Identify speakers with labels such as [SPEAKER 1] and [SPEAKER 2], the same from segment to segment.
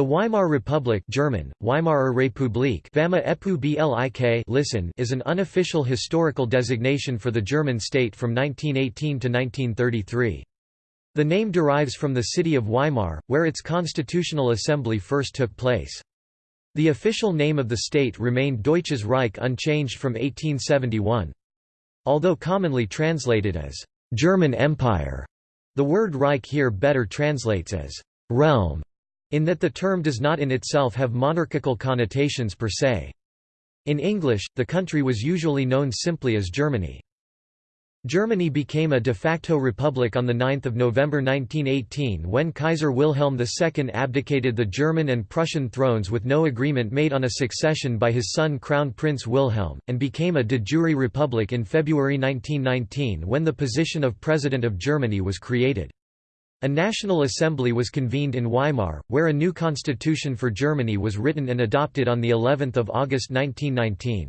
[SPEAKER 1] The Weimar Republic German, Weimarer Republik listen is an unofficial historical designation for the German state from 1918 to 1933. The name derives from the city of Weimar, where its constitutional assembly first took place. The official name of the state remained Deutsches Reich unchanged from 1871. Although commonly translated as «German Empire», the word Reich here better translates as «realm» in that the term does not in itself have monarchical connotations per se. In English, the country was usually known simply as Germany. Germany became a de facto republic on 9 November 1918 when Kaiser Wilhelm II abdicated the German and Prussian thrones with no agreement made on a succession by his son Crown Prince Wilhelm, and became a de jure republic in February 1919 when the position of President of Germany was created. A National Assembly was convened in Weimar, where a new constitution for Germany was written and adopted on the 11th of August 1919.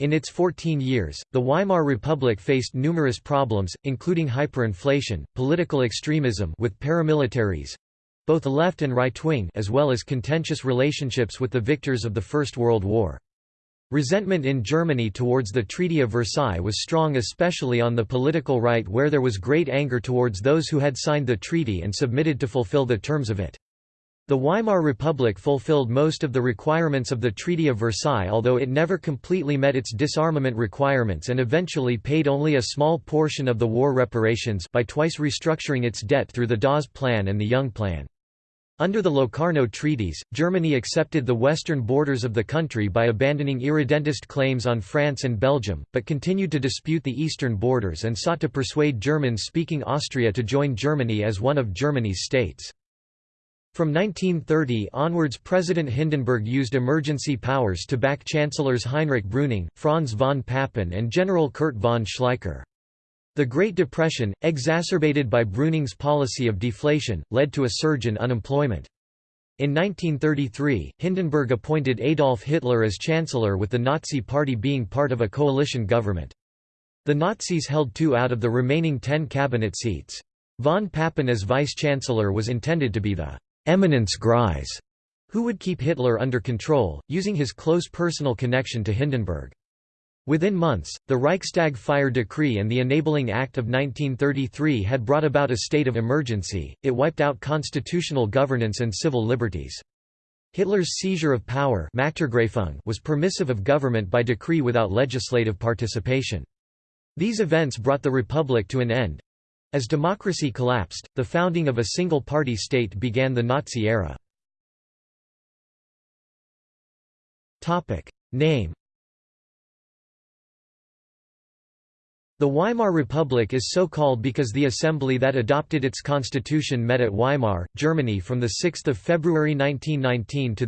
[SPEAKER 1] In its 14 years, the Weimar Republic faced numerous problems, including hyperinflation, political extremism with paramilitaries, both left and right-wing as well as contentious relationships with the victors of the First World War. Resentment in Germany towards the Treaty of Versailles was strong especially on the political right where there was great anger towards those who had signed the treaty and submitted to fulfill the terms of it. The Weimar Republic fulfilled most of the requirements of the Treaty of Versailles although it never completely met its disarmament requirements and eventually paid only a small portion of the war reparations by twice restructuring its debt through the Dawes Plan and the Young Plan. Under the Locarno treaties, Germany accepted the western borders of the country by abandoning irredentist claims on France and Belgium, but continued to dispute the eastern borders and sought to persuade German-speaking Austria to join Germany as one of Germany's states. From 1930 onwards President Hindenburg used emergency powers to back Chancellors Heinrich Brüning, Franz von Papen and General Kurt von Schleicher. The Great Depression, exacerbated by Brüning's policy of deflation, led to a surge in unemployment. In 1933, Hindenburg appointed Adolf Hitler as Chancellor with the Nazi Party being part of a coalition government. The Nazis held two out of the remaining ten cabinet seats. Von Papen as vice-chancellor was intended to be the «eminence grise» who would keep Hitler under control, using his close personal connection to Hindenburg. Within months, the Reichstag fire decree and the Enabling Act of 1933 had brought about a state of emergency, it wiped out constitutional governance and civil liberties. Hitler's seizure of power was permissive of government by decree without legislative participation. These events brought the Republic to an end. As democracy collapsed, the founding of a single-party state began the Nazi era. Name The Weimar Republic is so called because the assembly that adopted its constitution met at Weimar, Germany from 6 February 1919 to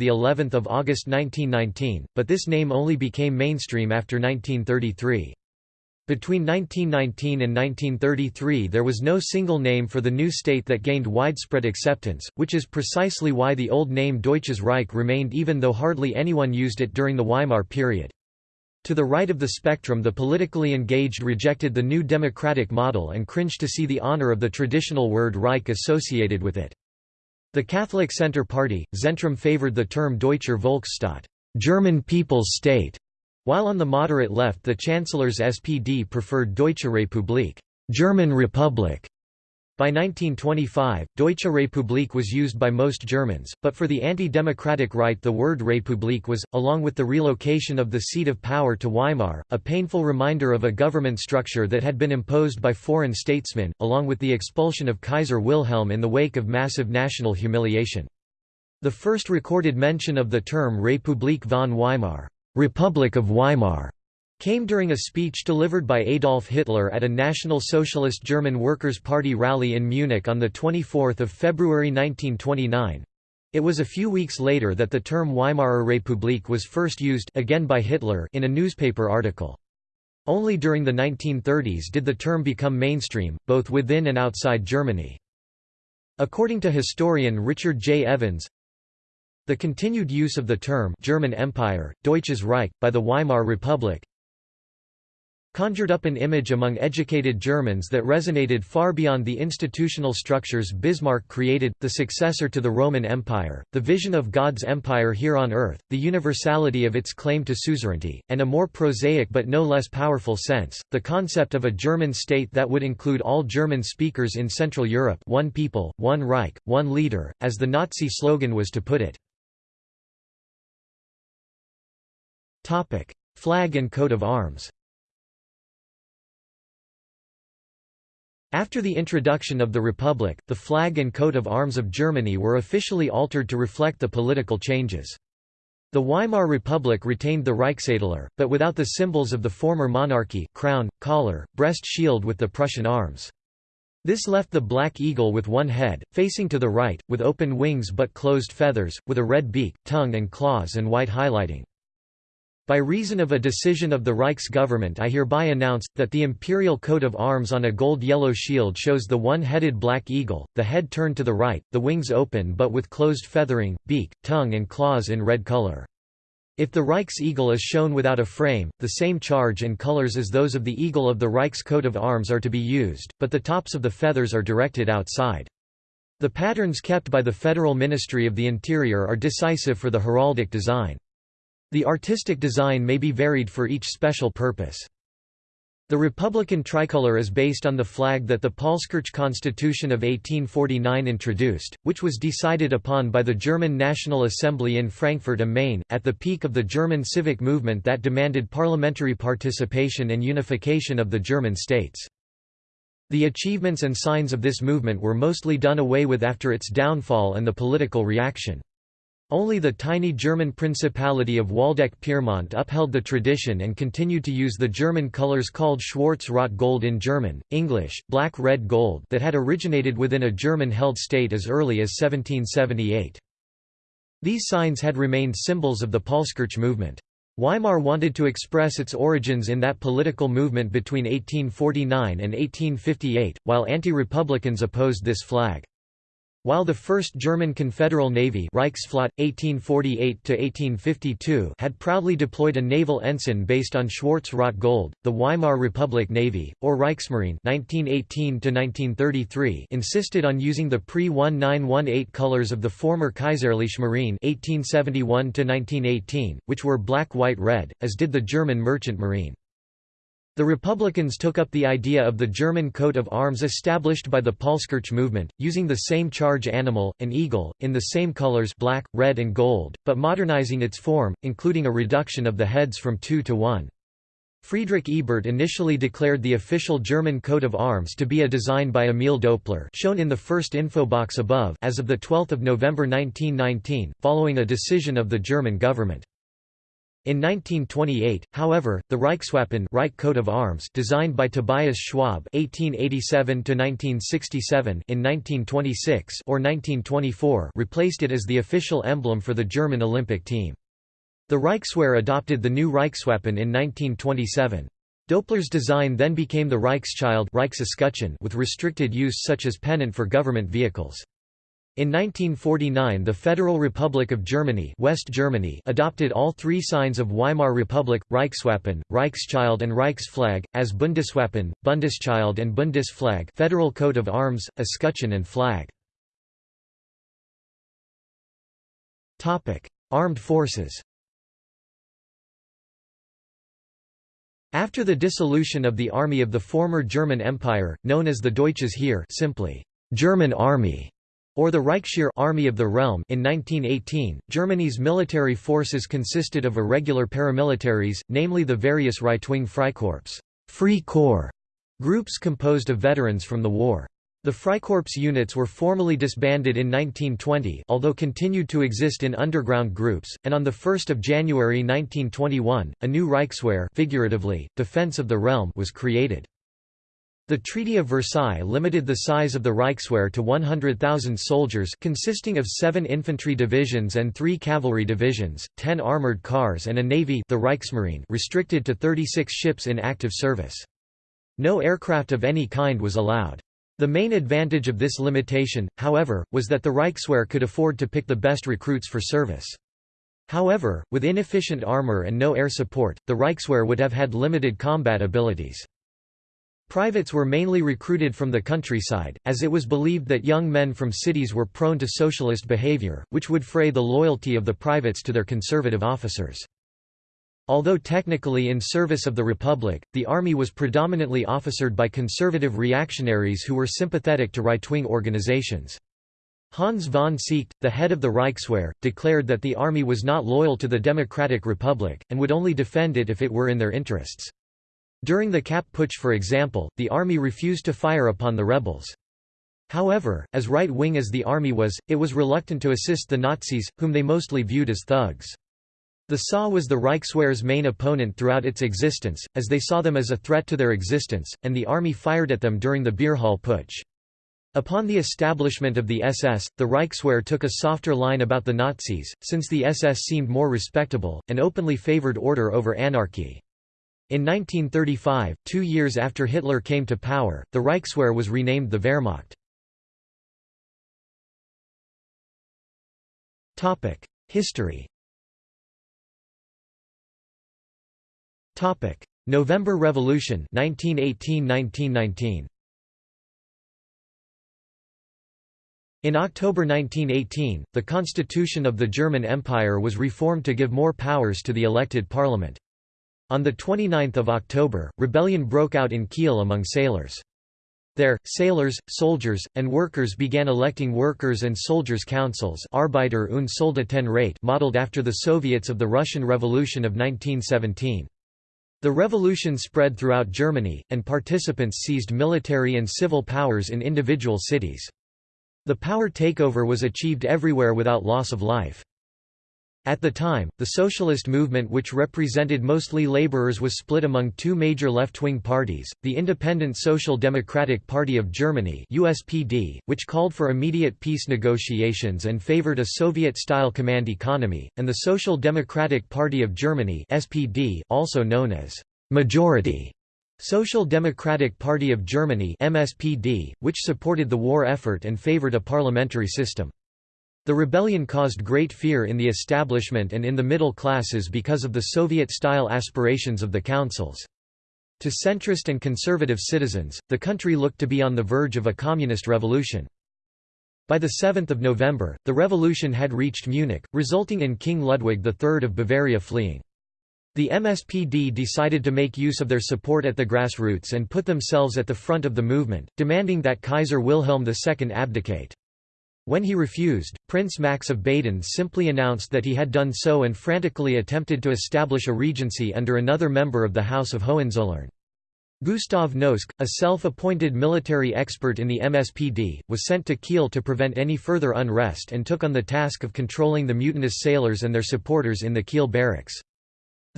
[SPEAKER 1] of August 1919, but this name only became mainstream after 1933. Between 1919 and 1933 there was no single name for the new state that gained widespread acceptance, which is precisely why the old name Deutsches Reich remained even though hardly anyone used it during the Weimar period. To the right of the spectrum the politically engaged rejected the new democratic model and cringed to see the honor of the traditional word Reich associated with it. The Catholic Centre Party, Zentrum favored the term Deutscher Volksstaat German People's State", while on the moderate left the Chancellor's SPD preferred Deutsche Republik German Republic", by 1925, Deutsche Republik was used by most Germans, but for the anti-democratic right the word Republik was, along with the relocation of the seat of power to Weimar, a painful reminder of a government structure that had been imposed by foreign statesmen, along with the expulsion of Kaiser Wilhelm in the wake of massive national humiliation. The first recorded mention of the term Republik von Weimar, Republic of Weimar, came during a speech delivered by Adolf Hitler at a National Socialist German Workers' Party rally in Munich on 24 February 1929. It was a few weeks later that the term Weimarer Republik was first used again by Hitler in a newspaper article. Only during the 1930s did the term become mainstream, both within and outside Germany. According to historian Richard J. Evans, the continued use of the term German Empire, Deutsches Reich, by the Weimar Republic, conjured up an image among educated Germans that resonated far beyond the institutional structures Bismarck created, the successor to the Roman Empire, the vision of God's empire here on earth, the universality of its claim to suzerainty, and a more prosaic but no less powerful sense, the concept of a German state that would include all German speakers in Central Europe one people, one Reich, one leader, as the Nazi slogan was to put it. Flag and coat of arms After the introduction of the Republic, the flag and coat of arms of Germany were officially altered to reflect the political changes. The Weimar Republic retained the Reichsadler, but without the symbols of the former monarchy crown, collar, breast shield with the Prussian arms. This left the black eagle with one head, facing to the right, with open wings but closed feathers, with a red beak, tongue and claws and white highlighting. By reason of a decision of the Reich's government I hereby announce, that the imperial coat of arms on a gold-yellow shield shows the one-headed black eagle, the head turned to the right, the wings open but with closed feathering, beak, tongue and claws in red color. If the Reich's eagle is shown without a frame, the same charge and colors as those of the eagle of the Reich's coat of arms are to be used, but the tops of the feathers are directed outside. The patterns kept by the Federal Ministry of the Interior are decisive for the heraldic design. The artistic design may be varied for each special purpose. The Republican tricolor is based on the flag that the Paulskirch Constitution of 1849 introduced, which was decided upon by the German National Assembly in Frankfurt am Main, at the peak of the German civic movement that demanded parliamentary participation and unification of the German states. The achievements and signs of this movement were mostly done away with after its downfall and the political reaction. Only the tiny German Principality of Waldeck-Pyrmont upheld the tradition and continued to use the German colors called Schwarz-Rot-Gold in German, English, black-red-gold that had originated within a German-held state as early as 1778. These signs had remained symbols of the Paulskirch movement. Weimar wanted to express its origins in that political movement between 1849 and 1858, while anti-republicans opposed this flag. While the First German Confederal Navy Reichsflotte, 1848 had proudly deployed a naval ensign based on Schwarz-Rot Gold, the Weimar Republic Navy, or Reichsmarine 1918 insisted on using the pre-1918 colors of the former Kaiserliche Marine 1871 which were black-white-red, as did the German Merchant Marine. The Republicans took up the idea of the German coat of arms established by the Paulskirch movement, using the same charge animal, an eagle, in the same colors black, red and gold, but modernizing its form, including a reduction of the heads from two to one. Friedrich Ebert initially declared the official German coat of arms to be a design by Emil Doepler shown in the first info box above as of 12 November 1919, following a decision of the German government. In 1928, however, the Reichswappen Reich coat of arms designed by Tobias Schwab (1887–1967) in 1926 or 1924 replaced it as the official emblem for the German Olympic team. The Reichswehr adopted the new Reichswappen in 1927. Doepler's design then became the Reichsschild with restricted use such as pennant for government vehicles. In 1949 the Federal Republic of Germany, West Germany adopted all three signs of Weimar Republic, Reichswappen, Reichsschild and Reichsflag, as Bundeswappen, Bundesschild and Bundesflag federal coat of arms, escutcheon and flag. Armed forces After the dissolution of the army of the former German Empire, known as the Deutsches Heer simply, German Army, or the Reichsheer Army of the Realm in 1918, Germany's military forces consisted of irregular paramilitaries, namely the various right-wing Freikorps Free Corps groups composed of veterans from the war. The Freikorps units were formally disbanded in 1920 although continued to exist in underground groups, and on 1 January 1921, a new Reichswehr figuratively, Defense of the Realm was created. The Treaty of Versailles limited the size of the Reichswehr to 100,000 soldiers consisting of seven infantry divisions and three cavalry divisions, ten armoured cars and a navy the Reichsmarine restricted to 36 ships in active service. No aircraft of any kind was allowed. The main advantage of this limitation, however, was that the Reichswehr could afford to pick the best recruits for service. However, with inefficient armor and no air support, the Reichswehr would have had limited combat abilities. Privates were mainly recruited from the countryside, as it was believed that young men from cities were prone to socialist behavior, which would fray the loyalty of the privates to their conservative officers. Although technically in service of the Republic, the army was predominantly officered by conservative reactionaries who were sympathetic to right-wing organizations. Hans von Seeckt, the head of the Reichswehr, declared that the army was not loyal to the Democratic Republic, and would only defend it if it were in their interests. During the Kapp Putsch for example, the army refused to fire upon the rebels. However, as right-wing as the army was, it was reluctant to assist the Nazis, whom they mostly viewed as thugs. The SA was the Reichswehr's main opponent throughout its existence, as they saw them as a threat to their existence, and the army fired at them during the Beerhall Putsch. Upon the establishment of the SS, the Reichswehr took a softer line about the Nazis, since the SS seemed more respectable, and openly favored order over anarchy. In 1935, two years after Hitler came to power, the Reichswehr was renamed the Wehrmacht. History November Revolution 1918–1919 In October 1918, the constitution of the German Empire was reformed to give more powers to the elected parliament. On 29 October, rebellion broke out in Kiel among sailors. There, sailors, soldiers, and workers began electing workers' and soldiers' councils Arbeiter- und Soldatenrat modeled after the Soviets of the Russian Revolution of 1917. The revolution spread throughout Germany, and participants seized military and civil powers in individual cities. The power takeover was achieved everywhere without loss of life. At the time, the socialist movement which represented mostly laborers was split among two major left-wing parties, the Independent Social Democratic Party of Germany USPD, which called for immediate peace negotiations and favored a Soviet-style command economy, and the Social Democratic Party of Germany SPD, also known as «majority» Social Democratic Party of Germany MSPD, which supported the war effort and favored a parliamentary system. The rebellion caused great fear in the establishment and in the middle classes because of the Soviet-style aspirations of the councils. To centrist and conservative citizens, the country looked to be on the verge of a communist revolution. By 7 November, the revolution had reached Munich, resulting in King Ludwig III of Bavaria fleeing. The MSPD decided to make use of their support at the grassroots and put themselves at the front of the movement, demanding that Kaiser Wilhelm II abdicate. When he refused, Prince Max of Baden simply announced that he had done so and frantically attempted to establish a regency under another member of the House of Hohenzollern. Gustav Noske, a self-appointed military expert in the MSPD, was sent to Kiel to prevent any further unrest and took on the task of controlling the mutinous sailors and their supporters in the Kiel barracks.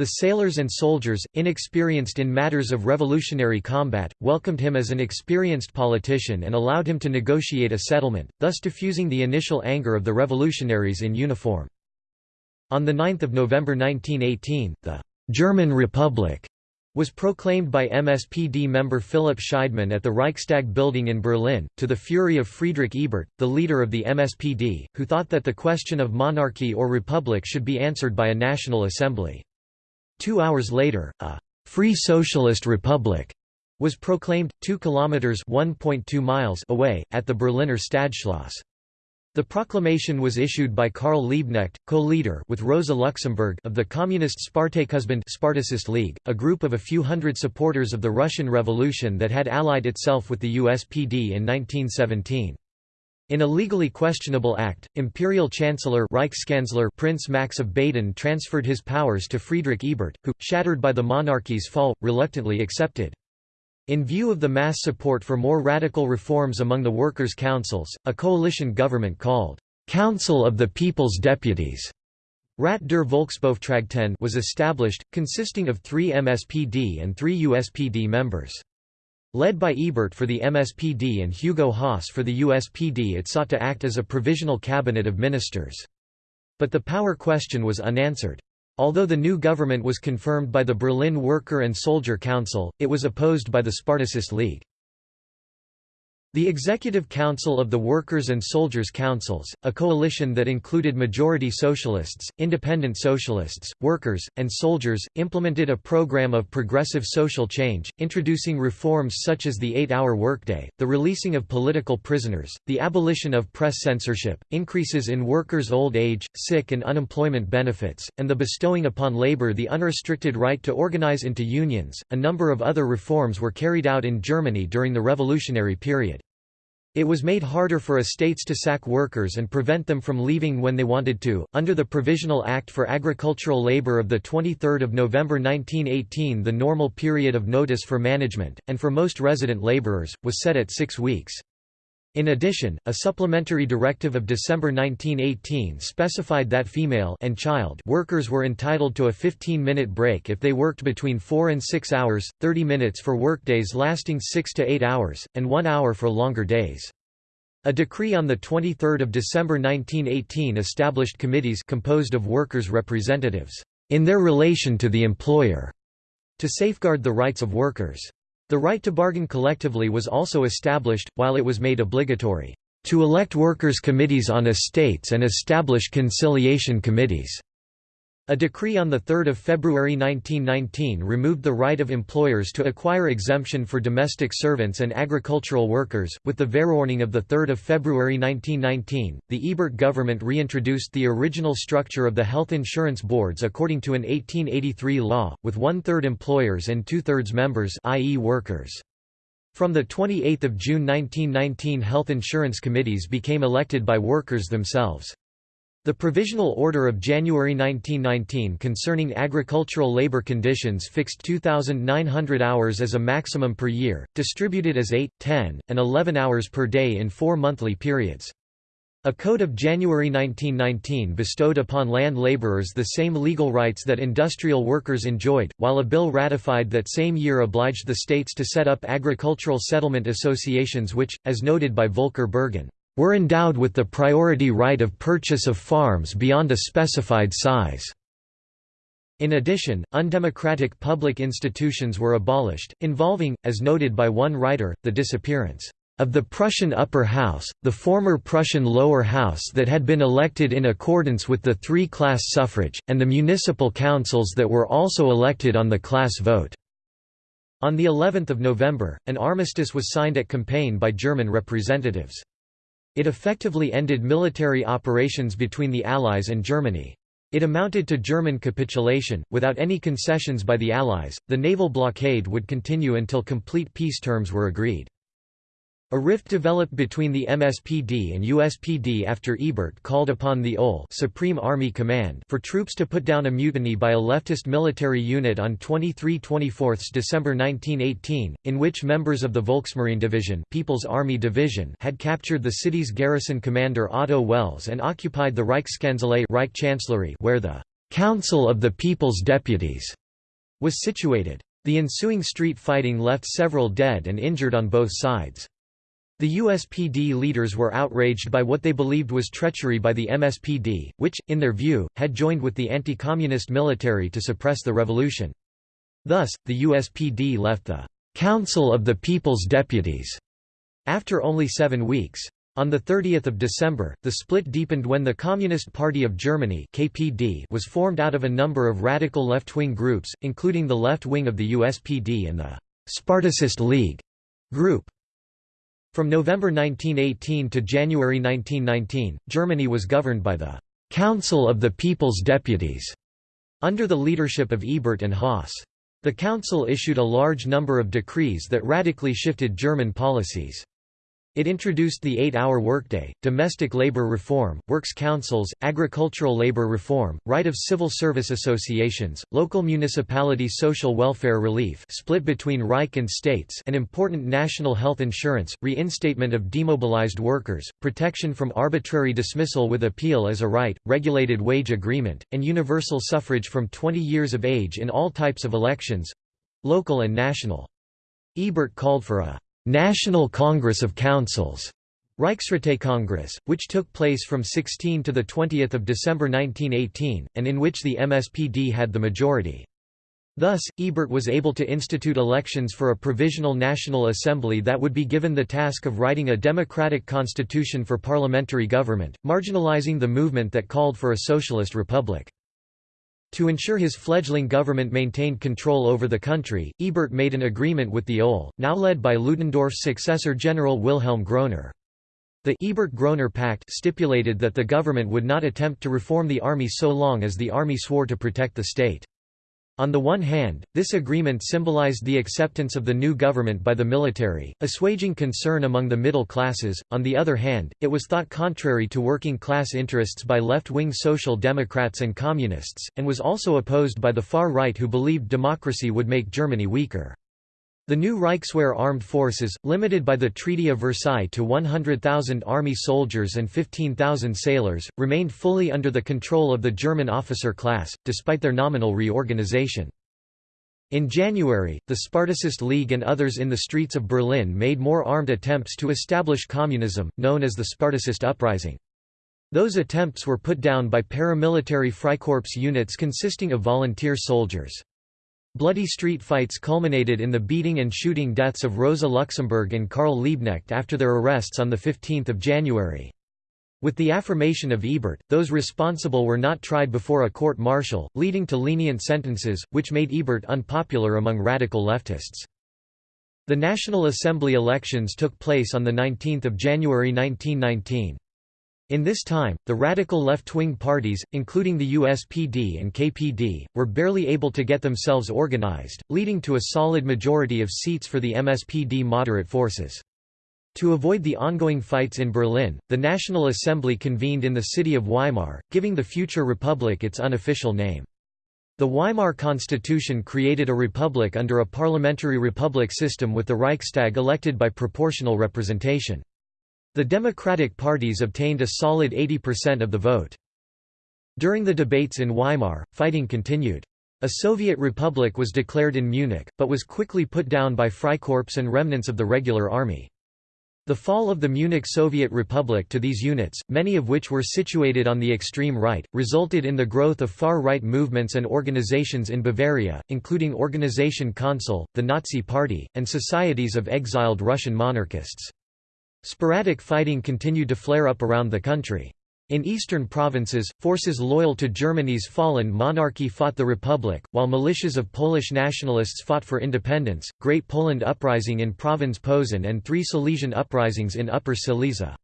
[SPEAKER 1] The sailors and soldiers, inexperienced in matters of revolutionary combat, welcomed him as an experienced politician and allowed him to negotiate a settlement, thus diffusing the initial anger of the revolutionaries in uniform. On 9 November 1918, the «German Republic» was proclaimed by MSPD member Philipp Scheidemann at the Reichstag building in Berlin, to the fury of Friedrich Ebert, the leader of the MSPD, who thought that the question of monarchy or republic should be answered by a national assembly. Two hours later, a «Free Socialist Republic» was proclaimed, 2 kilometers (1.2 miles) away, at the Berliner Stadtschloss. The proclamation was issued by Karl Liebknecht, co-leader with Rosa Luxemburg of the Communist Spartakusbund Spartacist League, a group of a few hundred supporters of the Russian Revolution that had allied itself with the USPD in 1917. In a legally questionable act, Imperial Chancellor Reichskanzler Prince Max of Baden transferred his powers to Friedrich Ebert, who, shattered by the monarchy's fall, reluctantly accepted. In view of the mass support for more radical reforms among the workers' councils, a coalition government called Council of the People's Deputies Rat der Volksbeauftragten was established, consisting of three MSPD and three USPD members. Led by Ebert for the MSPD and Hugo Haase for the USPD it sought to act as a provisional cabinet of ministers. But the power question was unanswered. Although the new government was confirmed by the Berlin Worker and Soldier Council, it was opposed by the Spartacist League. The Executive Council of the Workers' and Soldiers' Councils, a coalition that included majority socialists, independent socialists, workers, and soldiers, implemented a program of progressive social change, introducing reforms such as the eight-hour workday, the releasing of political prisoners, the abolition of press censorship, increases in workers' old age, sick and unemployment benefits, and the bestowing upon labor the unrestricted right to organize into unions. A number of other reforms were carried out in Germany during the revolutionary period. It was made harder for estates to sack workers and prevent them from leaving when they wanted to. Under the Provisional Act for Agricultural Labor of the 23rd of November 1918, the normal period of notice for management and for most resident laborers was set at 6 weeks. In addition, a supplementary directive of December 1918 specified that female and child workers were entitled to a 15-minute break if they worked between 4 and 6 hours, 30 minutes for workdays lasting 6 to 8 hours, and 1 hour for longer days. A decree on 23 December 1918 established committees composed of workers' representatives, in their relation to the employer, to safeguard the rights of workers. The right to bargain collectively was also established, while it was made obligatory, "...to elect workers' committees on estates and establish conciliation committees." A decree on 3 February 1919 removed the right of employers to acquire exemption for domestic servants and agricultural workers. With the Verordnung of 3 February 1919, the Ebert government reintroduced the original structure of the health insurance boards according to an 1883 law, with one-third employers and two-thirds members i.e. workers. From 28 June 1919 health insurance committees became elected by workers themselves. The Provisional Order of January 1919 concerning agricultural labor conditions fixed 2,900 hours as a maximum per year, distributed as 8, 10, and 11 hours per day in four monthly periods. A Code of January 1919 bestowed upon land laborers the same legal rights that industrial workers enjoyed, while a bill ratified that same year obliged the states to set up agricultural settlement associations which, as noted by Volker Berghahn, were endowed with the priority right of purchase of farms beyond a specified size. In addition, undemocratic public institutions were abolished, involving, as noted by one writer, the disappearance of the Prussian upper house, the former Prussian lower house that had been elected in accordance with the three-class suffrage, and the municipal councils that were also elected on the class vote. On the 11th of November, an armistice was signed at Compiègne by German representatives. It effectively ended military operations between the Allies and Germany. It amounted to German capitulation. Without any concessions by the Allies, the naval blockade would continue until complete peace terms were agreed. A rift developed between the MSPD and USPD after Ebert called upon the OHL Supreme Army Command for troops to put down a mutiny by a leftist military unit on 23–24 December 1918, in which members of the Volksmarine Division, People's Army Division had captured the city's garrison commander Otto Wels and occupied the Reichskanzlei Reich Chancellery where the «Council of the People's Deputies» was situated. The ensuing street fighting left several dead and injured on both sides. The USPD leaders were outraged by what they believed was treachery by the MSPD, which, in their view, had joined with the anti-communist military to suppress the revolution. Thus, the USPD left the «Council of the People's Deputies» after only seven weeks. On 30 December, the split deepened when the Communist Party of Germany KPD was formed out of a number of radical left-wing groups, including the left wing of the USPD and the «Spartacist League» group. From November 1918 to January 1919, Germany was governed by the «Council of the People's Deputies» under the leadership of Ebert and Haase. The council issued a large number of decrees that radically shifted German policies. It introduced the eight-hour workday, domestic labor reform, works councils, agricultural labor reform, right of civil service associations, local municipality social welfare relief split between Reich and states an important national health insurance, reinstatement of demobilized workers, protection from arbitrary dismissal with appeal as a right, regulated wage agreement, and universal suffrage from 20 years of age in all types of elections—local and national. Ebert called for a National Congress of Councils Reichsrätekongress, which took place from 16 to 20 December 1918, and in which the MSPD had the majority. Thus, Ebert was able to institute elections for a provisional National Assembly that would be given the task of writing a democratic constitution for parliamentary government, marginalizing the movement that called for a socialist republic. To ensure his fledgling government maintained control over the country, Ebert made an agreement with the OHL, now led by Ludendorff's successor General Wilhelm Groener. The Ebert-Groener Pact stipulated that the government would not attempt to reform the army so long as the army swore to protect the state. On the one hand, this agreement symbolized the acceptance of the new government by the military, assuaging concern among the middle classes, on the other hand, it was thought contrary to working class interests by left-wing social democrats and communists, and was also opposed by the far right who believed democracy would make Germany weaker. The new Reichswehr armed forces, limited by the Treaty of Versailles to 100,000 army soldiers and 15,000 sailors, remained fully under the control of the German officer class, despite their nominal reorganization. In January, the Spartacist League and others in the streets of Berlin made more armed attempts to establish communism, known as the Spartacist Uprising. Those attempts were put down by paramilitary Freikorps units consisting of volunteer soldiers. Bloody street fights culminated in the beating and shooting deaths of Rosa Luxemburg and Karl Liebknecht after their arrests on 15 January. With the affirmation of Ebert, those responsible were not tried before a court-martial, leading to lenient sentences, which made Ebert unpopular among radical leftists. The National Assembly elections took place on 19 January 1919. In this time, the radical left-wing parties, including the USPD and KPD, were barely able to get themselves organized, leading to a solid majority of seats for the MSPD moderate forces. To avoid the ongoing fights in Berlin, the National Assembly convened in the city of Weimar, giving the future republic its unofficial name. The Weimar Constitution created a republic under a parliamentary republic system with the Reichstag elected by proportional representation. The Democratic parties obtained a solid 80% of the vote. During the debates in Weimar, fighting continued. A Soviet republic was declared in Munich, but was quickly put down by Freikorps and remnants of the regular army. The fall of the Munich Soviet Republic to these units, many of which were situated on the extreme right, resulted in the growth of far-right movements and organizations in Bavaria, including Organisation Konsul, the Nazi Party, and societies of exiled Russian monarchists. Sporadic fighting continued to flare up around the country. In eastern provinces, forces loyal to Germany's fallen monarchy fought the Republic, while militias of Polish nationalists fought for independence. Great Poland Uprising in Province Posen and three Silesian uprisings in Upper Silesia.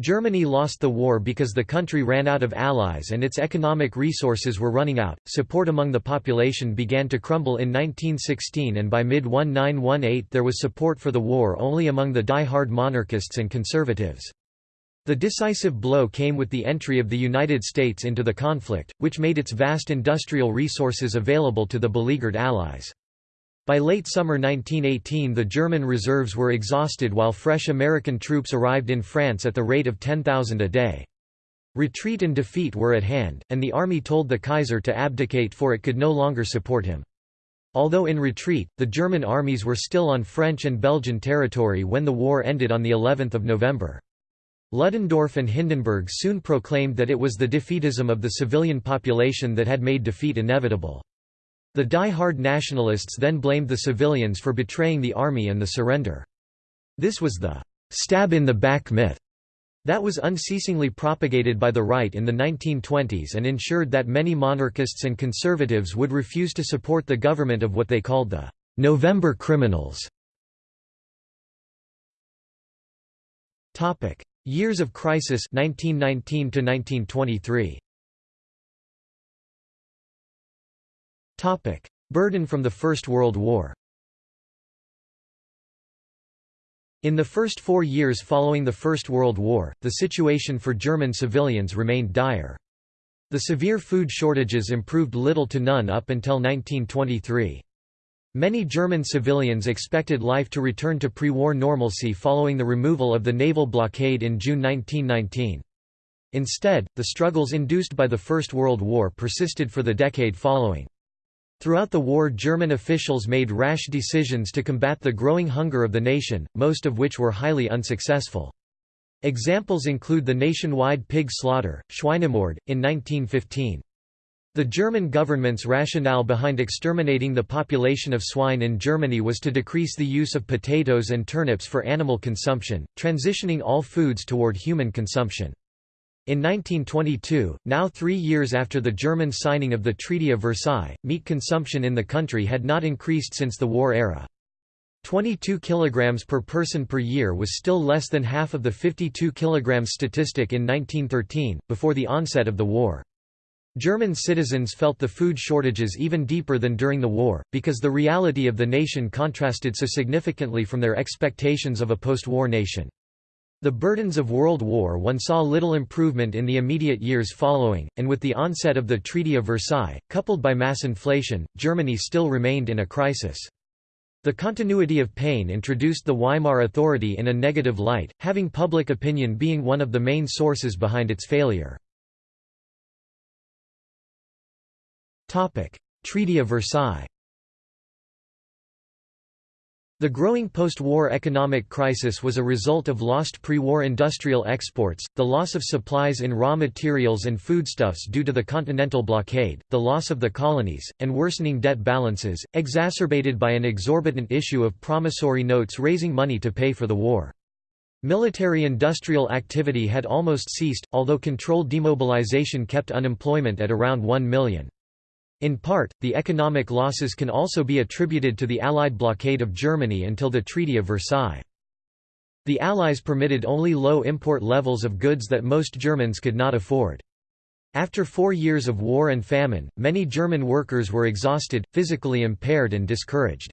[SPEAKER 1] Germany lost the war because the country ran out of allies and its economic resources were running out. Support among the population began to crumble in 1916 and by mid 1918 there was support for the war only among the die-hard monarchists and conservatives. The decisive blow came with the entry of the United States into the conflict, which made its vast industrial resources available to the beleaguered Allies. By late summer 1918 the German reserves were exhausted while fresh American troops arrived in France at the rate of 10,000 a day. Retreat and defeat were at hand, and the army told the Kaiser to abdicate for it could no longer support him. Although in retreat, the German armies were still on French and Belgian territory when the war ended on the 11th of November. Ludendorff and Hindenburg soon proclaimed that it was the defeatism of the civilian population that had made defeat inevitable. The die-hard nationalists then blamed the civilians for betraying the army and the surrender. This was the stab-in-the-back myth that was unceasingly propagated by the right in the 1920s and ensured that many monarchists and conservatives would refuse to support the government of what they called the November criminals. Years of crisis 1919 to 1923. Topic: Burden from the First World War. In the first four years following the First World War, the situation for German civilians remained dire. The severe food shortages improved little to none up until 1923. Many German civilians expected life to return to pre-war normalcy following the removal of the naval blockade in June 1919. Instead, the struggles induced by the First World War persisted for the decade following. Throughout the war German officials made rash decisions to combat the growing hunger of the nation, most of which were highly unsuccessful. Examples include the nationwide pig slaughter, Schweinemord, in 1915. The German government's rationale behind exterminating the population of swine in Germany was to decrease the use of potatoes and turnips for animal consumption, transitioning all foods toward human consumption. In 1922, now three years after the German signing of the Treaty of Versailles, meat consumption in the country had not increased since the war era. 22 kg per person per year was still less than half of the 52 kg statistic in 1913, before the onset of the war. German citizens felt the food shortages even deeper than during the war, because the reality of the nation contrasted so significantly from their expectations of a post-war nation. The burdens of World War I saw little improvement in the immediate years following, and with the onset of the Treaty of Versailles, coupled by mass inflation, Germany still remained in a crisis. The continuity of pain introduced the Weimar Authority in a negative light, having public opinion being one of the main sources behind its failure. Treaty of Versailles the growing post-war economic crisis was a result of lost pre-war industrial exports, the loss of supplies in raw materials and foodstuffs due to the Continental Blockade, the loss of the colonies, and worsening debt balances, exacerbated by an exorbitant issue of promissory notes raising money to pay for the war. Military-industrial activity had almost ceased, although controlled demobilization kept unemployment at around 1 million. In part, the economic losses can also be attributed to the Allied blockade of Germany until the Treaty of Versailles. The Allies permitted only low import levels of goods that most Germans could not afford. After four years of war and famine, many German workers were exhausted, physically impaired and discouraged.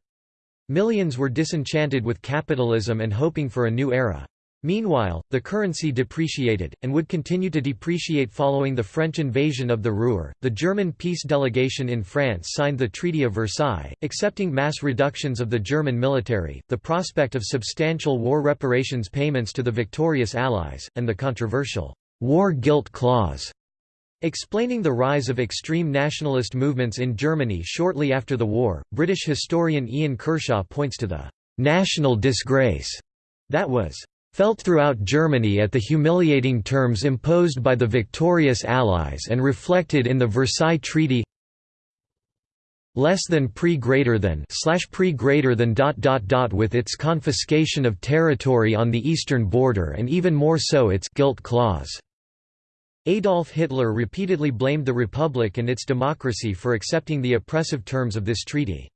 [SPEAKER 1] Millions were disenchanted with capitalism and hoping for a new era. Meanwhile, the currency depreciated, and would continue to depreciate following the French invasion of the Ruhr. The German peace delegation in France signed the Treaty of Versailles, accepting mass reductions of the German military, the prospect of substantial war reparations payments to the victorious Allies, and the controversial war guilt clause. Explaining the rise of extreme nationalist movements in Germany shortly after the war, British historian Ian Kershaw points to the national disgrace that was felt throughout Germany at the humiliating terms imposed by the victorious Allies and reflected in the Versailles Treaty less than pre greater than slash pre greater than dot dot dot with its confiscation of territory on the eastern border and even more so its guilt clause. Adolf Hitler repeatedly blamed the Republic and its democracy for accepting the oppressive terms of this treaty.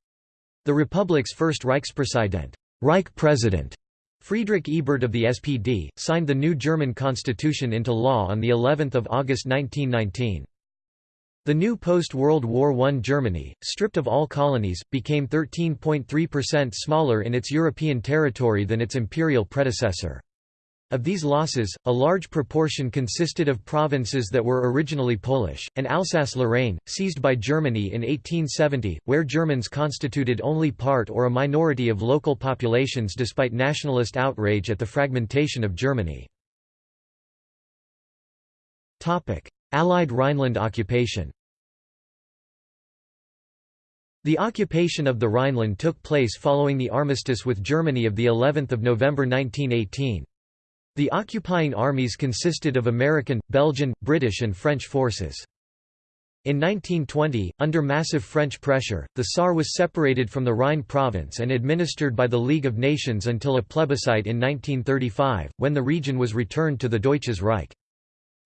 [SPEAKER 1] The Republic's first Reichspräsident, Reich President Friedrich Ebert of the SPD, signed the new German constitution into law on the 11th of August 1919. The new post-World War I Germany, stripped of all colonies, became 13.3% smaller in its European territory than its imperial predecessor. Of these losses, a large proportion consisted of provinces that were originally Polish, and Alsace-Lorraine, seized by Germany in 1870, where Germans constituted only part or a minority of local populations despite nationalist outrage at the fragmentation of Germany. Allied Rhineland occupation The occupation of the Rhineland took place following the armistice with Germany of of November 1918. The occupying armies consisted of American, Belgian, British and French forces. In 1920, under massive French pressure, the Saar was separated from the Rhine province and administered by the League of Nations until a plebiscite in 1935, when the region was returned to the Deutsches Reich.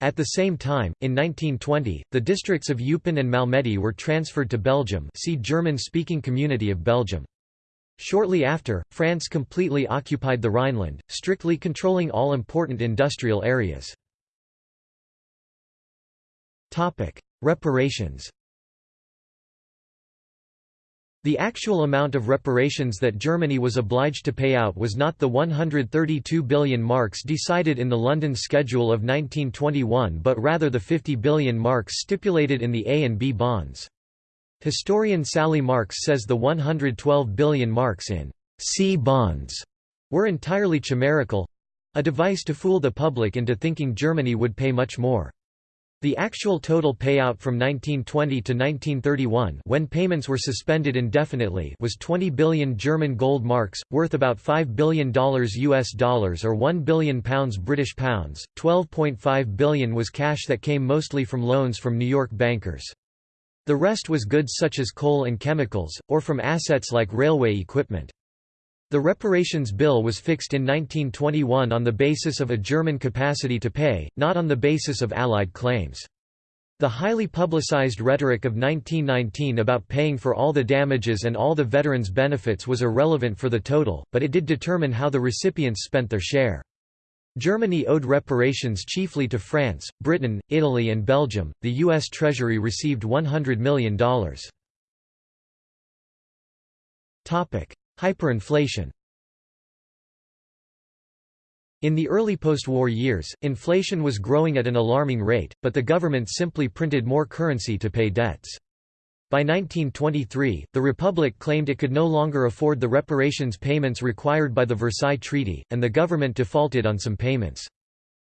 [SPEAKER 1] At the same time, in 1920, the districts of Eupen and Malmedy were transferred to Belgium see German-speaking Community of Belgium. Shortly after, France completely occupied the Rhineland, strictly controlling all important industrial areas. Reparations The actual amount of reparations that Germany was obliged to pay out was not the 132 billion marks decided in the London Schedule of 1921 but rather the 50 billion marks stipulated in the A and B bonds. Historian Sally Marks says the 112 billion marks in C bonds were entirely chimerical—a device to fool the public into thinking Germany would pay much more. The actual total payout from 1920 to 1931 when payments were suspended indefinitely was 20 billion German gold marks, worth about $5 billion US dollars or 1 billion pounds British pounds. 12.5 billion was cash that came mostly from loans from New York bankers. The rest was goods such as coal and chemicals, or from assets like railway equipment. The reparations bill was fixed in 1921 on the basis of a German capacity to pay, not on the basis of Allied claims. The highly publicized rhetoric of 1919 about paying for all the damages and all the veterans' benefits was irrelevant for the total, but it did determine how the recipients spent their share. Germany owed reparations chiefly to France, Britain, Italy and Belgium. The US Treasury received $100 million. Hyperinflation. In the early post-war years, inflation was growing at an alarming rate, but the government simply printed more currency to pay debts. By 1923, the Republic claimed it could no longer afford the reparations payments required by the Versailles Treaty, and the government defaulted on some payments.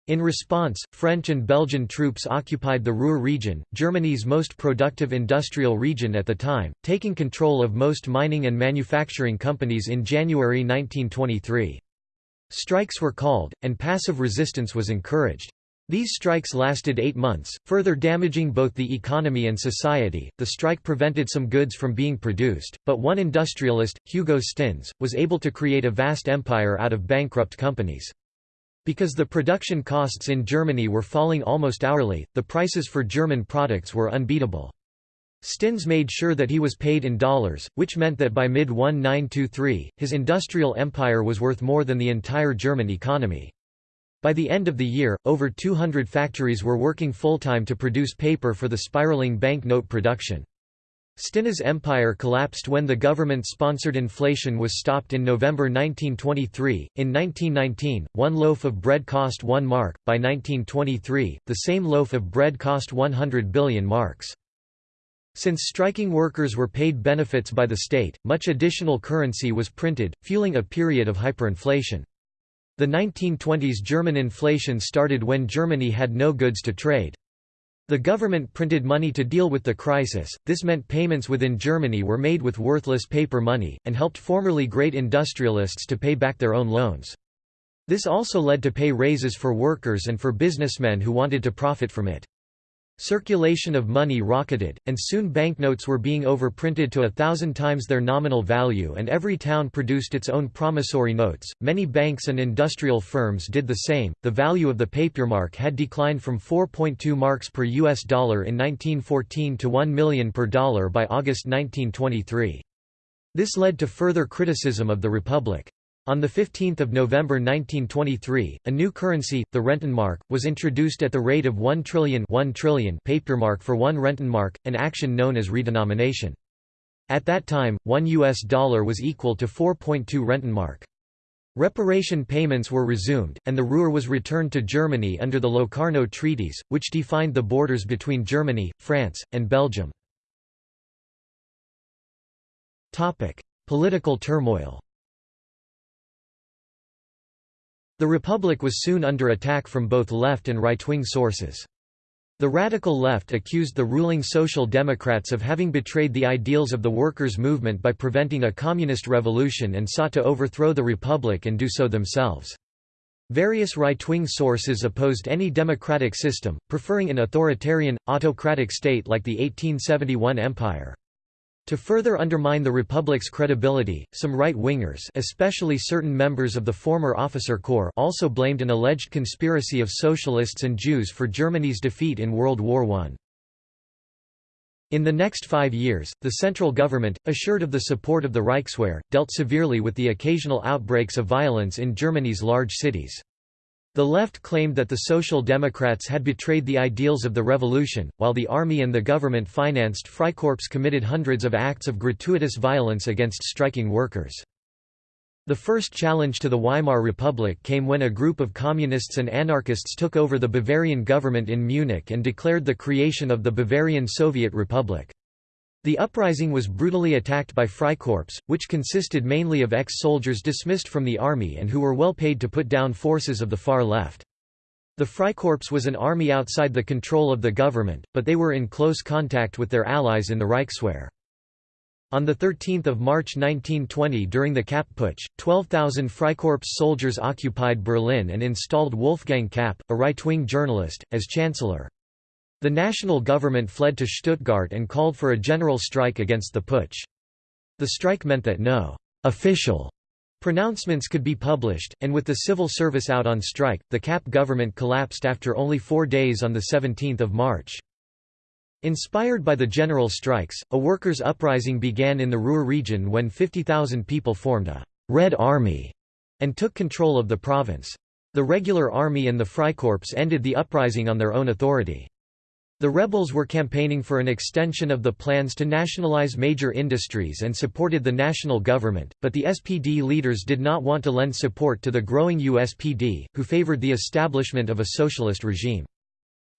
[SPEAKER 1] In response, French and Belgian troops occupied the Ruhr region, Germany's most productive industrial region at the time, taking control of most mining and manufacturing companies in January 1923. Strikes were called, and passive resistance was encouraged. These strikes lasted eight months, further damaging both the economy and society. The strike prevented some goods from being produced, but one industrialist, Hugo Stinnes, was able to create a vast empire out of bankrupt companies. Because the production costs in Germany were falling almost hourly, the prices for German products were unbeatable. Stinnes made sure that he was paid in dollars, which meant that by mid-1923, his industrial empire was worth more than the entire German economy. By the end of the year, over 200 factories were working full-time to produce paper for the spiraling banknote production. Stinnes' empire collapsed when the government-sponsored inflation was stopped in November 1923. In 1919, one loaf of bread cost 1 mark. By 1923, the same loaf of bread cost 100 billion marks. Since striking workers were paid benefits by the state, much additional currency was printed, fueling a period of hyperinflation. The 1920s German inflation started when Germany had no goods to trade. The government printed money to deal with the crisis, this meant payments within Germany were made with worthless paper money, and helped formerly great industrialists to pay back their own loans. This also led to pay raises for workers and for businessmen who wanted to profit from it. Circulation of money rocketed, and soon banknotes were being overprinted to a thousand times their nominal value and every town produced its own promissory notes. Many banks and industrial firms did the same. The value of the papier-mark had declined from 4.2 marks per US dollar in 1914 to 1 million per dollar by August 1923. This led to further criticism of the Republic. On 15 November 1923, a new currency, the Rentenmark, was introduced at the rate of 1 trillion, 1 trillion papermark for one Rentenmark, an action known as redenomination. At that time, one US dollar was equal to 4.2 Rentenmark. Reparation payments were resumed, and the Ruhr was returned to Germany under the Locarno Treaties, which defined the borders between Germany, France, and Belgium. Political turmoil The Republic was soon under attack from both left and right-wing sources. The radical left accused the ruling Social Democrats of having betrayed the ideals of the workers' movement by preventing a communist revolution and sought to overthrow the Republic and do so themselves. Various right-wing sources opposed any democratic system, preferring an authoritarian, autocratic state like the 1871 Empire. To further undermine the Republic's credibility, some right-wingers especially certain members of the former officer corps also blamed an alleged conspiracy of socialists and Jews for Germany's defeat in World War I. In the next five years, the central government, assured of the support of the Reichswehr, dealt severely with the occasional outbreaks of violence in Germany's large cities. The left claimed that the Social Democrats had betrayed the ideals of the revolution, while the army and the government-financed Freikorps committed hundreds of acts of gratuitous violence against striking workers. The first challenge to the Weimar Republic came when a group of communists and anarchists took over the Bavarian government in Munich and declared the creation of the Bavarian Soviet Republic. The uprising was brutally attacked by Freikorps, which consisted mainly of ex-soldiers dismissed from the army and who were well paid to put down forces of the far left. The Freikorps was an army outside the control of the government, but they were in close contact with their allies in the Reichswehr. On 13 March 1920 during the Kapp Putsch, 12,000 Freikorps soldiers occupied Berlin and installed Wolfgang Kapp, a right-wing journalist, as chancellor. The national government fled to Stuttgart and called for a general strike against the putsch. The strike meant that no official pronouncements could be published, and with the civil service out on strike, the Kapp government collapsed after only four days on 17 March. Inspired by the general strikes, a workers' uprising began in the Ruhr region when 50,000 people formed a «Red Army» and took control of the province. The regular army and the Freikorps ended the uprising on their own authority. The rebels were campaigning for an extension of the plans to nationalize major industries and supported the national government, but the SPD leaders did not want to lend support to the growing USPD, who favored the establishment of a socialist regime.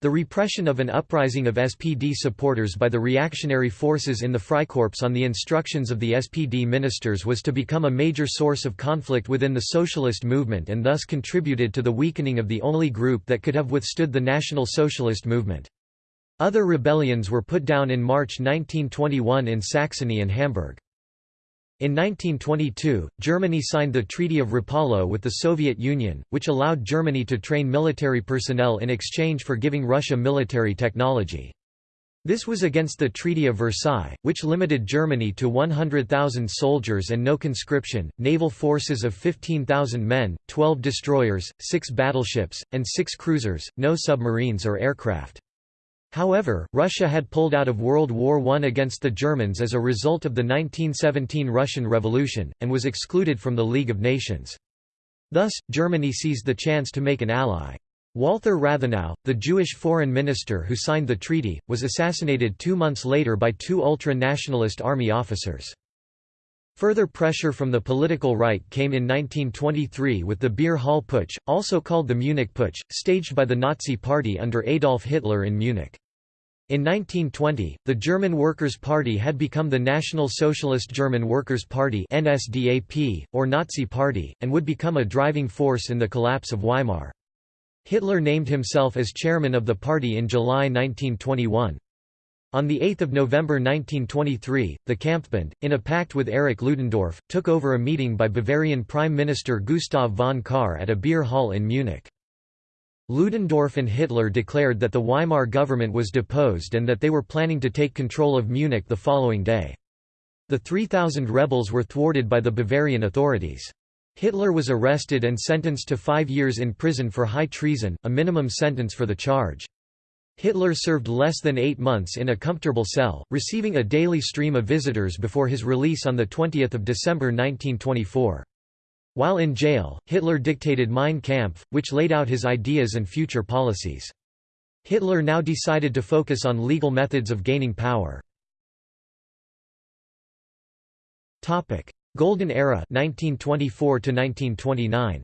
[SPEAKER 1] The repression of an uprising of SPD supporters by the reactionary forces in the Freikorps on the instructions of the SPD ministers was to become a major source of conflict within the socialist movement and thus contributed to the weakening of the only group that could have withstood the National Socialist movement. Other rebellions were put down in March 1921 in Saxony and Hamburg. In 1922, Germany signed the Treaty of Rapallo with the Soviet Union, which allowed Germany to train military personnel in exchange for giving Russia military technology. This was against the Treaty of Versailles, which limited Germany to 100,000 soldiers and no conscription, naval forces of 15,000 men, 12 destroyers, 6 battleships, and 6 cruisers, no submarines or aircraft. However, Russia had pulled out of World War I against the Germans as a result of the 1917 Russian Revolution, and was excluded from the League of Nations. Thus, Germany seized the chance to make an ally. Walther Rathenau, the Jewish foreign minister who signed the treaty, was assassinated two months later by two ultra-nationalist army officers. Further pressure from the political right came in 1923 with the Beer Hall Putsch, also called the Munich Putsch, staged by the Nazi Party under Adolf Hitler in Munich. In 1920, the German Workers' Party had become the National Socialist German Workers' Party NSDAP, or Nazi Party, and would become a driving force in the collapse of Weimar. Hitler named himself as chairman of the party in July 1921. On 8 November 1923, the Kampfbund, in a pact with Erich Ludendorff, took over a meeting by Bavarian Prime Minister Gustav von Kahr at a beer hall in Munich. Ludendorff and Hitler declared that the Weimar government was deposed and that they were planning to take control of Munich the following day. The 3,000 rebels were thwarted by the Bavarian authorities. Hitler was arrested and sentenced to five years in prison for high treason, a minimum sentence for the charge. Hitler served less than eight months in a comfortable cell, receiving a daily stream of visitors before his release on 20 December 1924. While in jail, Hitler dictated Mein Kampf, which laid out his ideas and future policies. Hitler now decided to focus on legal methods of gaining power. Golden Era 1924 1929.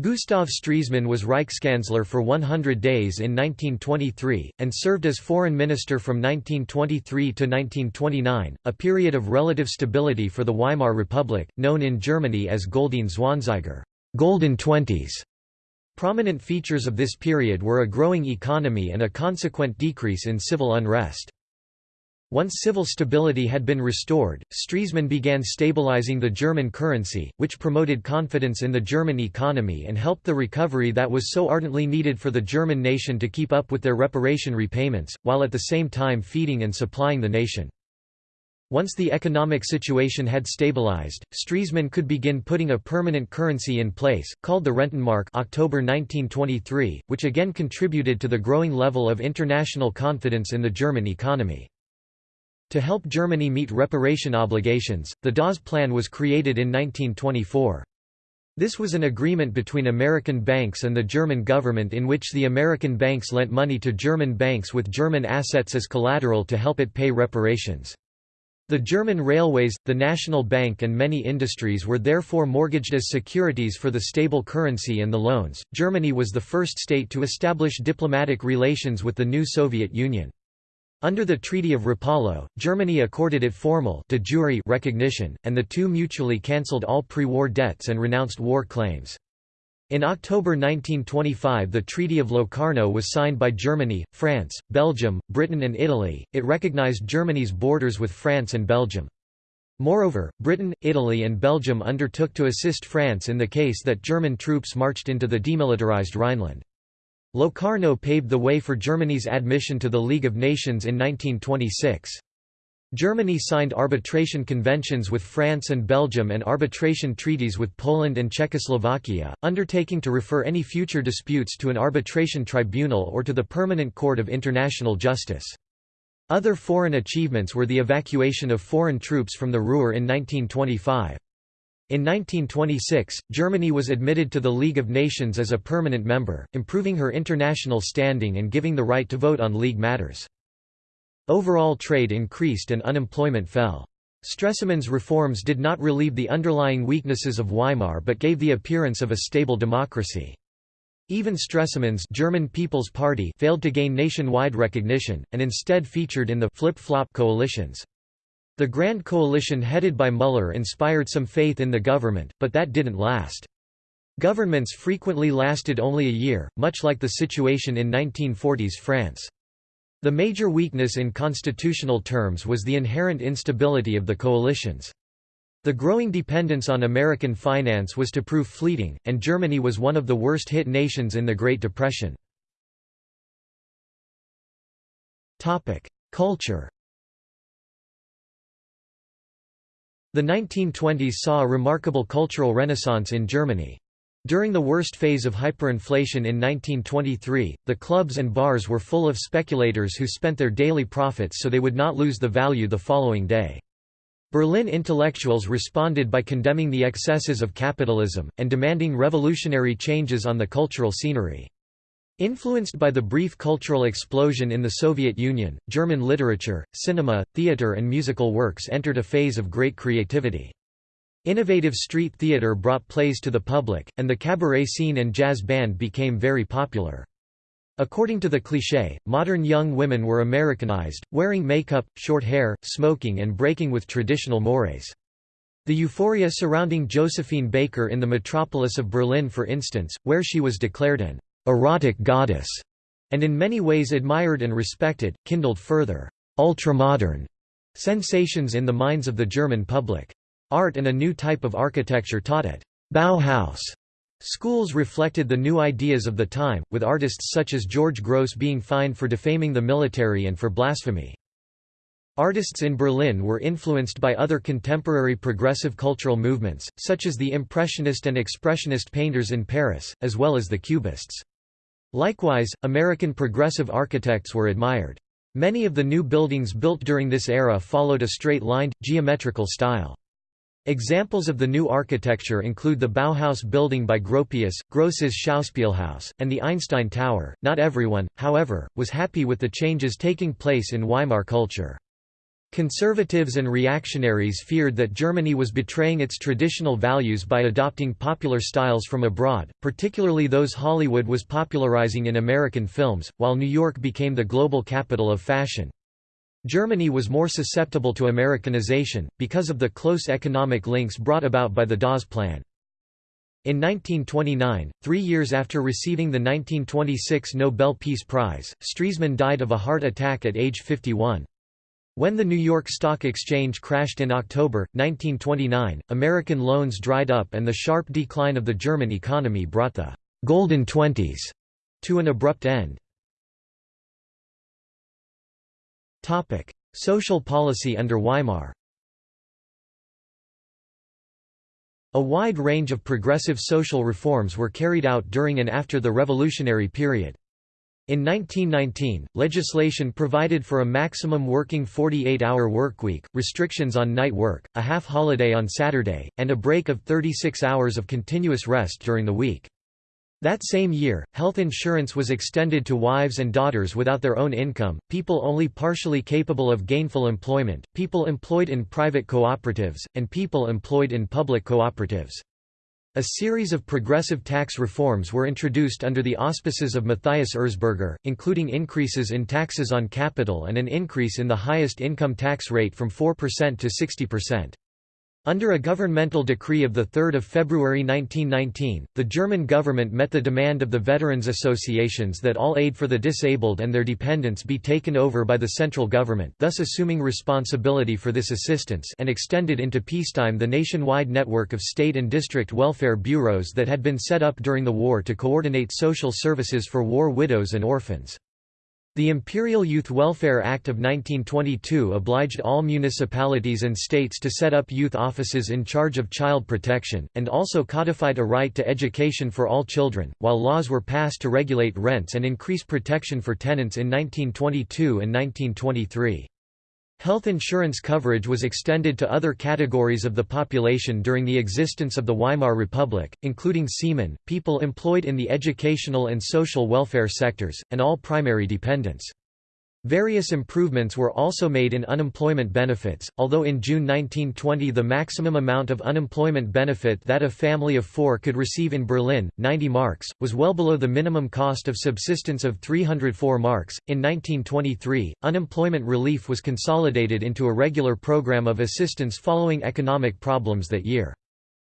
[SPEAKER 1] Gustav Stresemann was Reichskanzler for 100 days in 1923, and served as foreign minister from 1923 to 1929, a period of relative stability for the Weimar Republic, known in Germany as Goldene Zwanziger golden twenties". Prominent features of this period were a growing economy and a consequent decrease in civil unrest. Once civil stability had been restored, Stresemann began stabilizing the German currency, which promoted confidence in the German economy and helped the recovery that was so ardently needed for the German nation to keep up with their reparation repayments, while at the same time feeding and supplying the nation. Once the economic situation had stabilized, Stresemann could begin putting a permanent currency in place, called the Rentenmark October 1923, which again contributed to the growing level of international confidence in the German economy. To help Germany meet reparation obligations, the Dawes Plan was created in 1924. This was an agreement between American banks and the German government in which the American banks lent money to German banks with German assets as collateral to help it pay reparations. The German railways, the National Bank, and many industries were therefore mortgaged as securities for the stable currency and the loans. Germany was the first state to establish diplomatic relations with the new Soviet Union. Under the Treaty of Rapallo, Germany accorded it formal de jure recognition, and the two mutually cancelled all pre-war debts and renounced war claims. In October 1925 the Treaty of Locarno was signed by Germany, France, Belgium, Britain and Italy, it recognized Germany's borders with France and Belgium. Moreover, Britain, Italy and Belgium undertook to assist France in the case that German troops marched into the demilitarized Rhineland. Locarno paved the way for Germany's admission to the League of Nations in 1926. Germany signed arbitration conventions with France and Belgium and arbitration treaties with Poland and Czechoslovakia, undertaking to refer any future disputes to an arbitration tribunal or to the Permanent Court of International Justice. Other foreign achievements were the evacuation of foreign troops from the Ruhr in 1925. In 1926, Germany was admitted to the League of Nations as a permanent member, improving her international standing and giving the right to vote on League matters. Overall trade increased and unemployment fell. Stresemann's reforms did not relieve the underlying weaknesses of Weimar but gave the appearance of a stable democracy. Even Stresemann's German People's Party failed to gain nationwide recognition, and instead featured in the flip-flop coalitions. The Grand Coalition headed by Müller inspired some faith in the government, but that didn't last. Governments frequently lasted only a year, much like the situation in 1940s France. The major weakness in constitutional terms was the inherent instability of the coalitions. The growing dependence on American finance was to prove fleeting, and Germany was one of the worst hit nations in the Great Depression. Culture The 1920s saw a remarkable cultural renaissance in Germany. During the worst phase of hyperinflation in 1923, the clubs and bars were full of speculators who spent their daily profits so they would not lose the value the following day. Berlin intellectuals responded by condemning the excesses of capitalism, and demanding revolutionary changes on the cultural scenery. Influenced by the brief cultural explosion in the Soviet Union, German literature, cinema, theater and musical works entered a phase of great creativity. Innovative street theater brought plays to the public, and the cabaret scene and jazz band became very popular. According to the cliché, modern young women were Americanized, wearing makeup, short hair, smoking and breaking with traditional mores. The euphoria surrounding Josephine Baker in the metropolis of Berlin for instance, where she was declared an erotic goddess, and in many ways admired and respected, kindled further ultramodern sensations in the minds of the German public. Art and a new type of architecture taught at Bauhaus schools reflected the new ideas of the time, with artists such as George Grosz being fined for defaming the military and for blasphemy. Artists in Berlin were influenced by other contemporary progressive cultural movements, such as the Impressionist and Expressionist painters in Paris, as well as the Cubists. Likewise, American progressive architects were admired. Many of the new buildings built during this era followed a straight-lined, geometrical style. Examples of the new architecture include the Bauhaus building by Gropius, Grosses Schauspielhaus, and the Einstein Tower. Not everyone, however, was happy with the changes taking place in Weimar culture. Conservatives and reactionaries feared that Germany was betraying its traditional values by adopting popular styles from abroad, particularly those Hollywood was popularizing in American films, while New York became the global capital of fashion. Germany was more susceptible to Americanization, because of the close economic links brought about by the Dawes Plan. In 1929, three years after receiving the 1926 Nobel Peace Prize, Stresemann died of a heart attack at age 51. When the New York Stock Exchange crashed in October, 1929, American loans dried up and the sharp decline of the German economy brought the «golden twenties» to an abrupt end. Social policy under Weimar. A wide range of progressive social reforms were carried out during and after the revolutionary period. In 1919, legislation provided for a maximum working 48-hour workweek, restrictions on night work, a half-holiday on Saturday, and a break of 36 hours of continuous rest during the week. That same year, health insurance was extended to wives and daughters without their own income, people only partially capable of gainful employment, people employed in private cooperatives, and people employed in public cooperatives. A series of progressive tax reforms were introduced under the auspices of Matthias Erzberger, including increases in taxes on capital and an increase in the highest income tax rate from 4% to 60%. Under a governmental decree of 3 February 1919, the German government met the demand of the veterans' associations that all aid for the disabled and their dependents be taken over by the central government thus assuming responsibility for this assistance and extended into peacetime the nationwide network of state and district welfare bureaus that had been set up during the war to coordinate social services for war widows and orphans. The Imperial Youth Welfare Act of 1922 obliged all municipalities and states to set up youth offices in charge of child protection, and also codified a right to education for all children, while laws were passed to regulate rents and increase protection for tenants in 1922 and 1923. Health insurance coverage was extended to other categories of the population during the existence of the Weimar Republic, including seamen, people employed in the educational and social welfare sectors, and all primary dependents. Various improvements were also made in unemployment benefits, although in June 1920 the maximum amount of unemployment benefit that a family of four could receive in Berlin, 90 marks, was well below the minimum cost of subsistence of 304 marks. In 1923, unemployment relief was consolidated into a regular program of assistance following economic problems that year.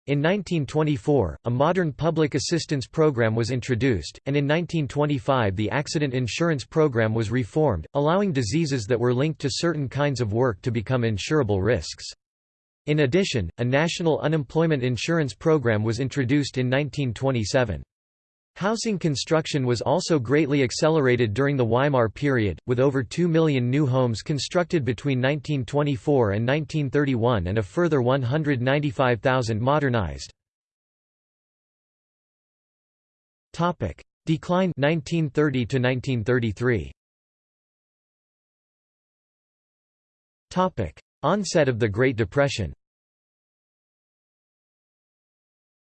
[SPEAKER 1] In 1924, a modern public assistance program was introduced, and in 1925 the accident insurance program was reformed, allowing diseases that were linked to certain kinds of work to become insurable risks. In addition, a national unemployment insurance program was introduced in 1927. Housing construction was also greatly accelerated during the Weimar period, with over 2 million new homes constructed between 1924 and 1931 and a further 195,000 modernized. Decline 1930 to 1933. Onset of the Great Depression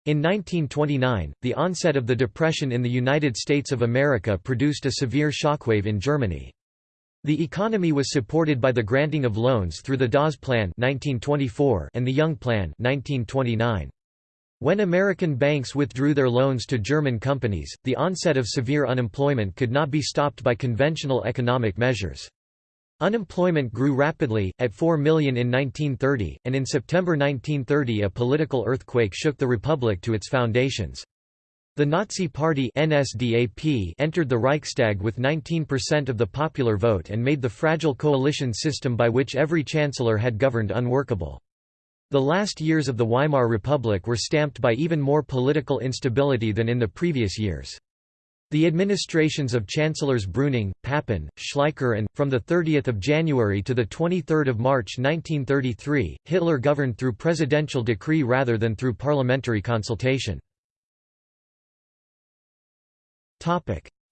[SPEAKER 1] In 1929, the onset of the Depression in the United States of America produced a severe shockwave in Germany. The economy was supported by the granting of loans through the Dawes Plan 1924 and the Young Plan 1929. When American banks withdrew their loans to German companies, the onset of severe unemployment could not be stopped by conventional economic measures. Unemployment grew rapidly, at 4 million in 1930, and in September 1930 a political earthquake shook the republic to its foundations. The Nazi Party NSDAP entered the Reichstag with 19% of the popular vote and made the fragile coalition system by which every chancellor had governed unworkable. The last years of the Weimar Republic were stamped by even more political instability than in the previous years. The administrations of Chancellors Brüning, Papen, Schleicher and, from 30 January to 23 March 1933, Hitler governed through presidential decree rather than through parliamentary consultation.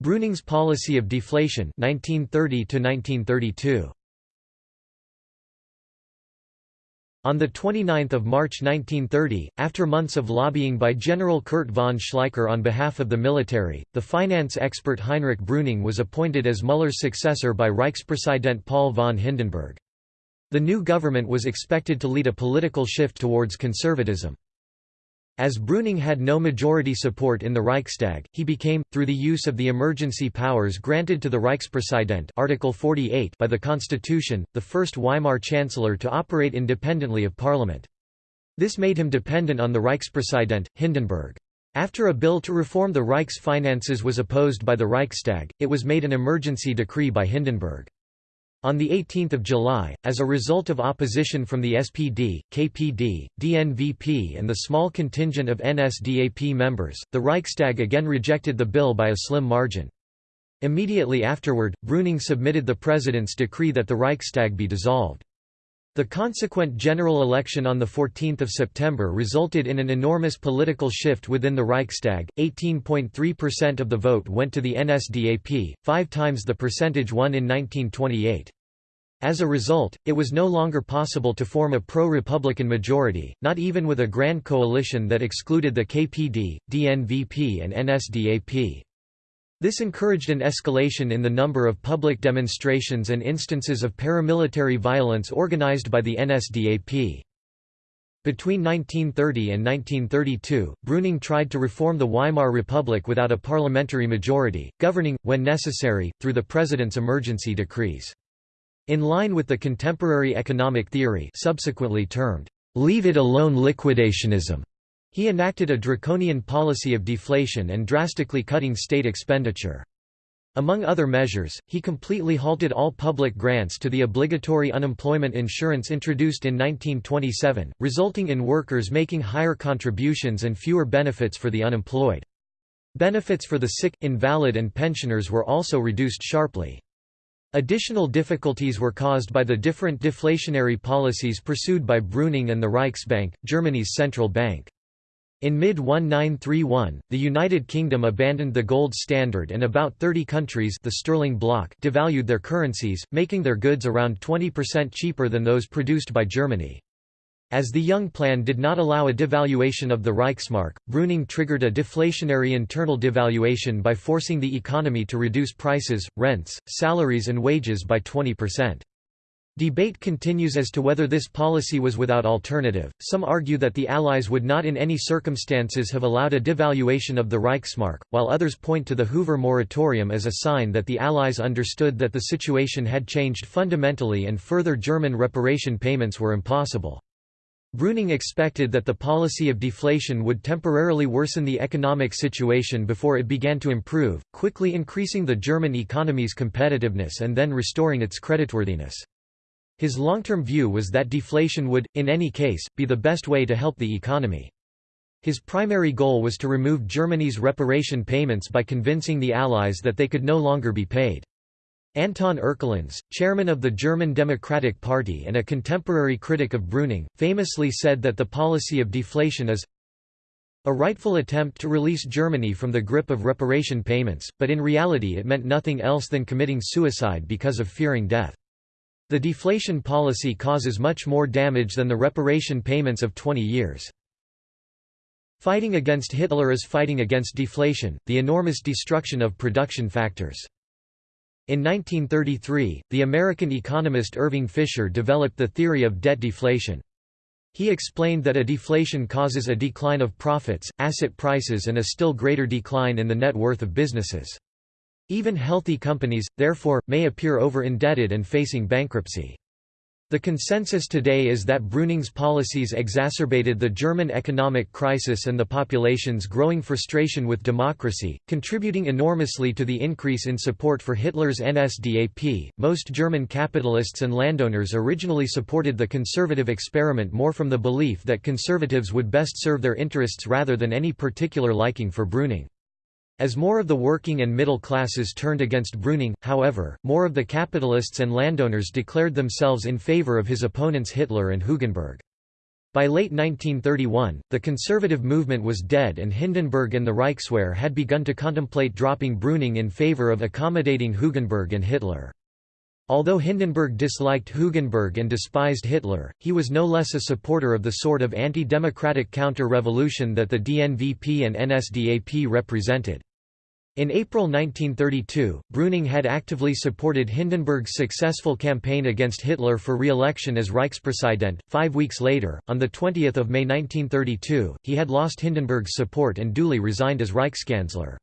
[SPEAKER 1] Brüning's policy of deflation 1930 -1932. On 29 March 1930, after months of lobbying by General Kurt von Schleicher on behalf of the military, the finance expert Heinrich Brüning was appointed as Müller's successor by Reichspräsident Paul von Hindenburg. The new government was expected to lead a political shift towards conservatism. As Brüning had no majority support in the Reichstag, he became, through the use of the emergency powers granted to the Reichspräsident Article 48 by the Constitution, the first Weimar chancellor to operate independently of parliament. This made him dependent on the Reichspräsident, Hindenburg. After a bill to reform the Reich's finances was opposed by the Reichstag, it was made an emergency decree by Hindenburg. On 18 July, as a result of opposition from the SPD, KPD, DNVP and the small contingent of NSDAP members, the Reichstag again rejected the bill by a slim margin. Immediately afterward, Brüning submitted the president's decree that the Reichstag be dissolved. The consequent general election on 14 September resulted in an enormous political shift within the Reichstag, 18.3% of the vote went to the NSDAP, five times the percentage won in 1928. As a result, it was no longer possible to form a pro-Republican majority, not even with a grand coalition that excluded the KPD, DNVP and NSDAP. This encouraged an escalation in the number of public demonstrations and instances of paramilitary violence organized by the NSDAP. Between 1930 and 1932, Brüning tried to reform the Weimar Republic without a parliamentary majority, governing, when necessary, through the president's emergency decrees. In line with the contemporary economic theory subsequently termed leave it alone liquidationism. He enacted a draconian policy of deflation and drastically cutting state expenditure. Among other measures, he completely halted all public grants to the obligatory unemployment insurance introduced in 1927, resulting in workers making higher contributions and fewer benefits for the unemployed. Benefits for the sick, invalid and pensioners were also reduced sharply. Additional difficulties were caused by the different deflationary policies pursued by Brüning and the Reichsbank, Germany's central bank. In mid-1931, the United Kingdom abandoned the gold standard and about 30 countries the sterling bloc devalued their currencies, making their goods around 20% cheaper than those produced by Germany. As the Young Plan did not allow a devaluation of the Reichsmark, Brüning triggered a deflationary internal devaluation by forcing the economy to reduce prices, rents, salaries and wages by 20%. Debate continues as to whether this policy was without alternative. Some argue that the Allies would not in any circumstances have allowed a devaluation of the Reichsmark, while others point to the Hoover moratorium as a sign that the Allies understood that the situation had changed fundamentally and further German reparation payments were impossible. Brüning expected that the policy of deflation would temporarily worsen the economic situation before it began to improve, quickly increasing the German economy's competitiveness and then restoring its creditworthiness. His long-term view was that deflation would, in any case, be the best way to help the economy. His primary goal was to remove Germany's reparation payments by convincing the Allies that they could no longer be paid. Anton Erkelenz, chairman of the German Democratic Party and a contemporary critic of Brüning, famously said that the policy of deflation is a rightful attempt to release Germany from the grip of reparation payments, but in reality it meant nothing else than committing suicide because of fearing death. The deflation policy causes much more damage than the reparation payments of 20 years. Fighting against Hitler is fighting against deflation, the enormous destruction of production factors. In 1933, the American economist Irving Fisher developed the theory of debt deflation. He explained that a deflation causes a decline of profits, asset prices and a still greater decline in the net worth of businesses. Even healthy companies, therefore, may appear over-indebted and facing bankruptcy. The consensus today is that Brüning's policies exacerbated the German economic crisis and the population's growing frustration with democracy, contributing enormously to the increase in support for Hitler's NSDAP. Most German capitalists and landowners originally supported the conservative experiment more from the belief that conservatives would best serve their interests rather than any particular liking for Brüning. As more of the working and middle classes turned against Brüning, however, more of the capitalists and landowners declared themselves in favor of his opponents Hitler and Hugenberg. By late 1931, the conservative movement was dead and Hindenburg and the Reichswehr had begun to contemplate dropping Brüning in favor of accommodating Hugenberg and Hitler. Although Hindenburg disliked Hugenberg and despised Hitler, he was no less a supporter of the sort of anti-democratic counter-revolution that the DNVP and NSDAP represented. In April 1932, Brüning had actively supported Hindenburg's successful campaign against Hitler for re-election as Reichspräsident. Five weeks later, on 20 May 1932, he had lost Hindenburg's support and duly resigned as Reichskanzler.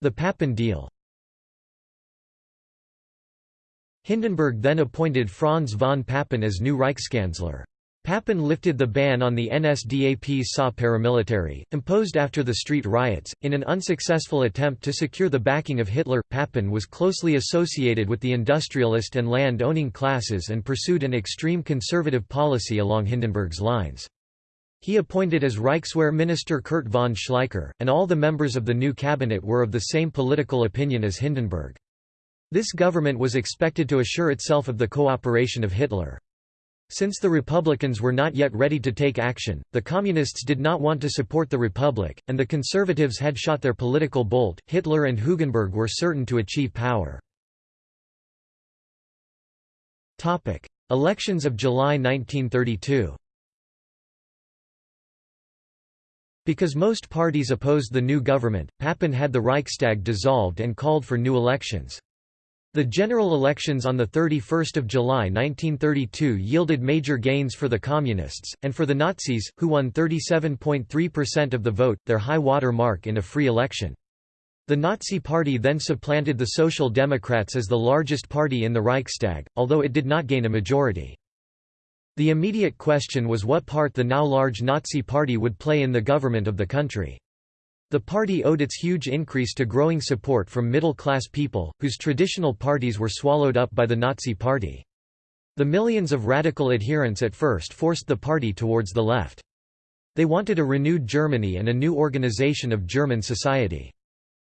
[SPEAKER 1] The Papen deal Hindenburg then appointed Franz von Papen as new Reichskanzler. Papen lifted the ban on the NSDAP's SA paramilitary, imposed after the street riots. In an unsuccessful attempt to secure the backing of Hitler, Papen was closely associated with the industrialist and land owning classes and pursued an extreme conservative policy along Hindenburg's lines. He appointed as Reichswehr Minister Kurt von Schleicher, and all the members of the new cabinet were of the same political opinion as Hindenburg. This government was expected to assure itself of the cooperation of Hitler. Since the Republicans were not yet ready to take action, the Communists did not want to support the Republic, and the Conservatives had shot their political bolt. Hitler and Hugenberg were certain to achieve power. Elections of July 1932. Because most parties opposed the new government, Papen had the Reichstag dissolved and called for new elections. The general elections on 31 July 1932 yielded major gains for the Communists, and for the Nazis, who won 37.3% of the vote, their high water mark in a free election. The Nazi Party then supplanted the Social Democrats as the largest party in the Reichstag, although it did not gain a majority. The immediate question was what part the now large Nazi Party would play in the government of the country. The party owed its huge increase to growing support from middle-class people, whose traditional parties were swallowed up by the Nazi Party. The millions of radical adherents at first forced the party towards the left. They wanted a renewed Germany and a new organization of German society.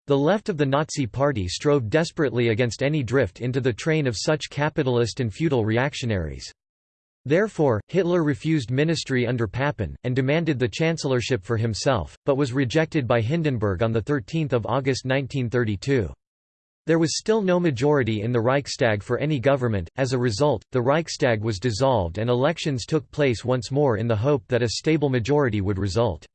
[SPEAKER 1] The left of the Nazi Party strove desperately against any drift into the train of such capitalist and feudal reactionaries. Therefore, Hitler refused ministry under Papen, and demanded the chancellorship for himself, but was rejected by Hindenburg on 13 August 1932. There was still no majority in the Reichstag for any government, as a result, the Reichstag was dissolved and elections took place once more in the hope that a stable majority would result.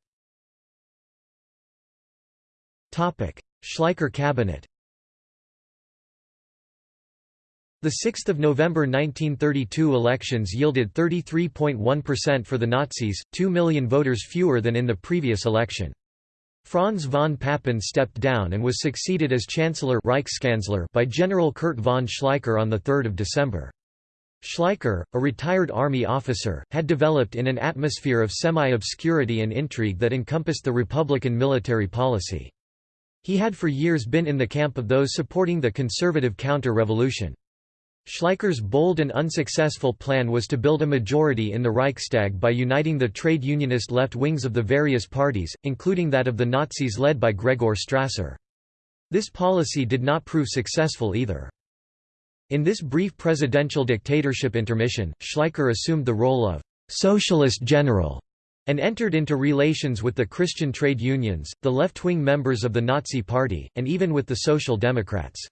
[SPEAKER 1] Schleicher cabinet The 6 November 1932 elections yielded 33.1% for the Nazis, 2 million voters fewer than in the previous election. Franz von Papen stepped down and was succeeded as Chancellor Reichskanzler by General Kurt von Schleicher on 3 December. Schleicher, a retired army officer, had developed in an atmosphere of semi-obscurity and intrigue that encompassed the Republican military policy. He had for years been in the camp of those supporting the conservative counter-revolution. Schleicher's bold and unsuccessful plan was to build a majority in the Reichstag by uniting the trade unionist left wings of the various parties, including that of the Nazis led by Gregor Strasser. This policy did not prove successful either. In this brief presidential dictatorship intermission, Schleicher assumed the role of «socialist general» and entered into relations with the Christian trade unions, the left-wing members of the Nazi Party, and even with the Social Democrats.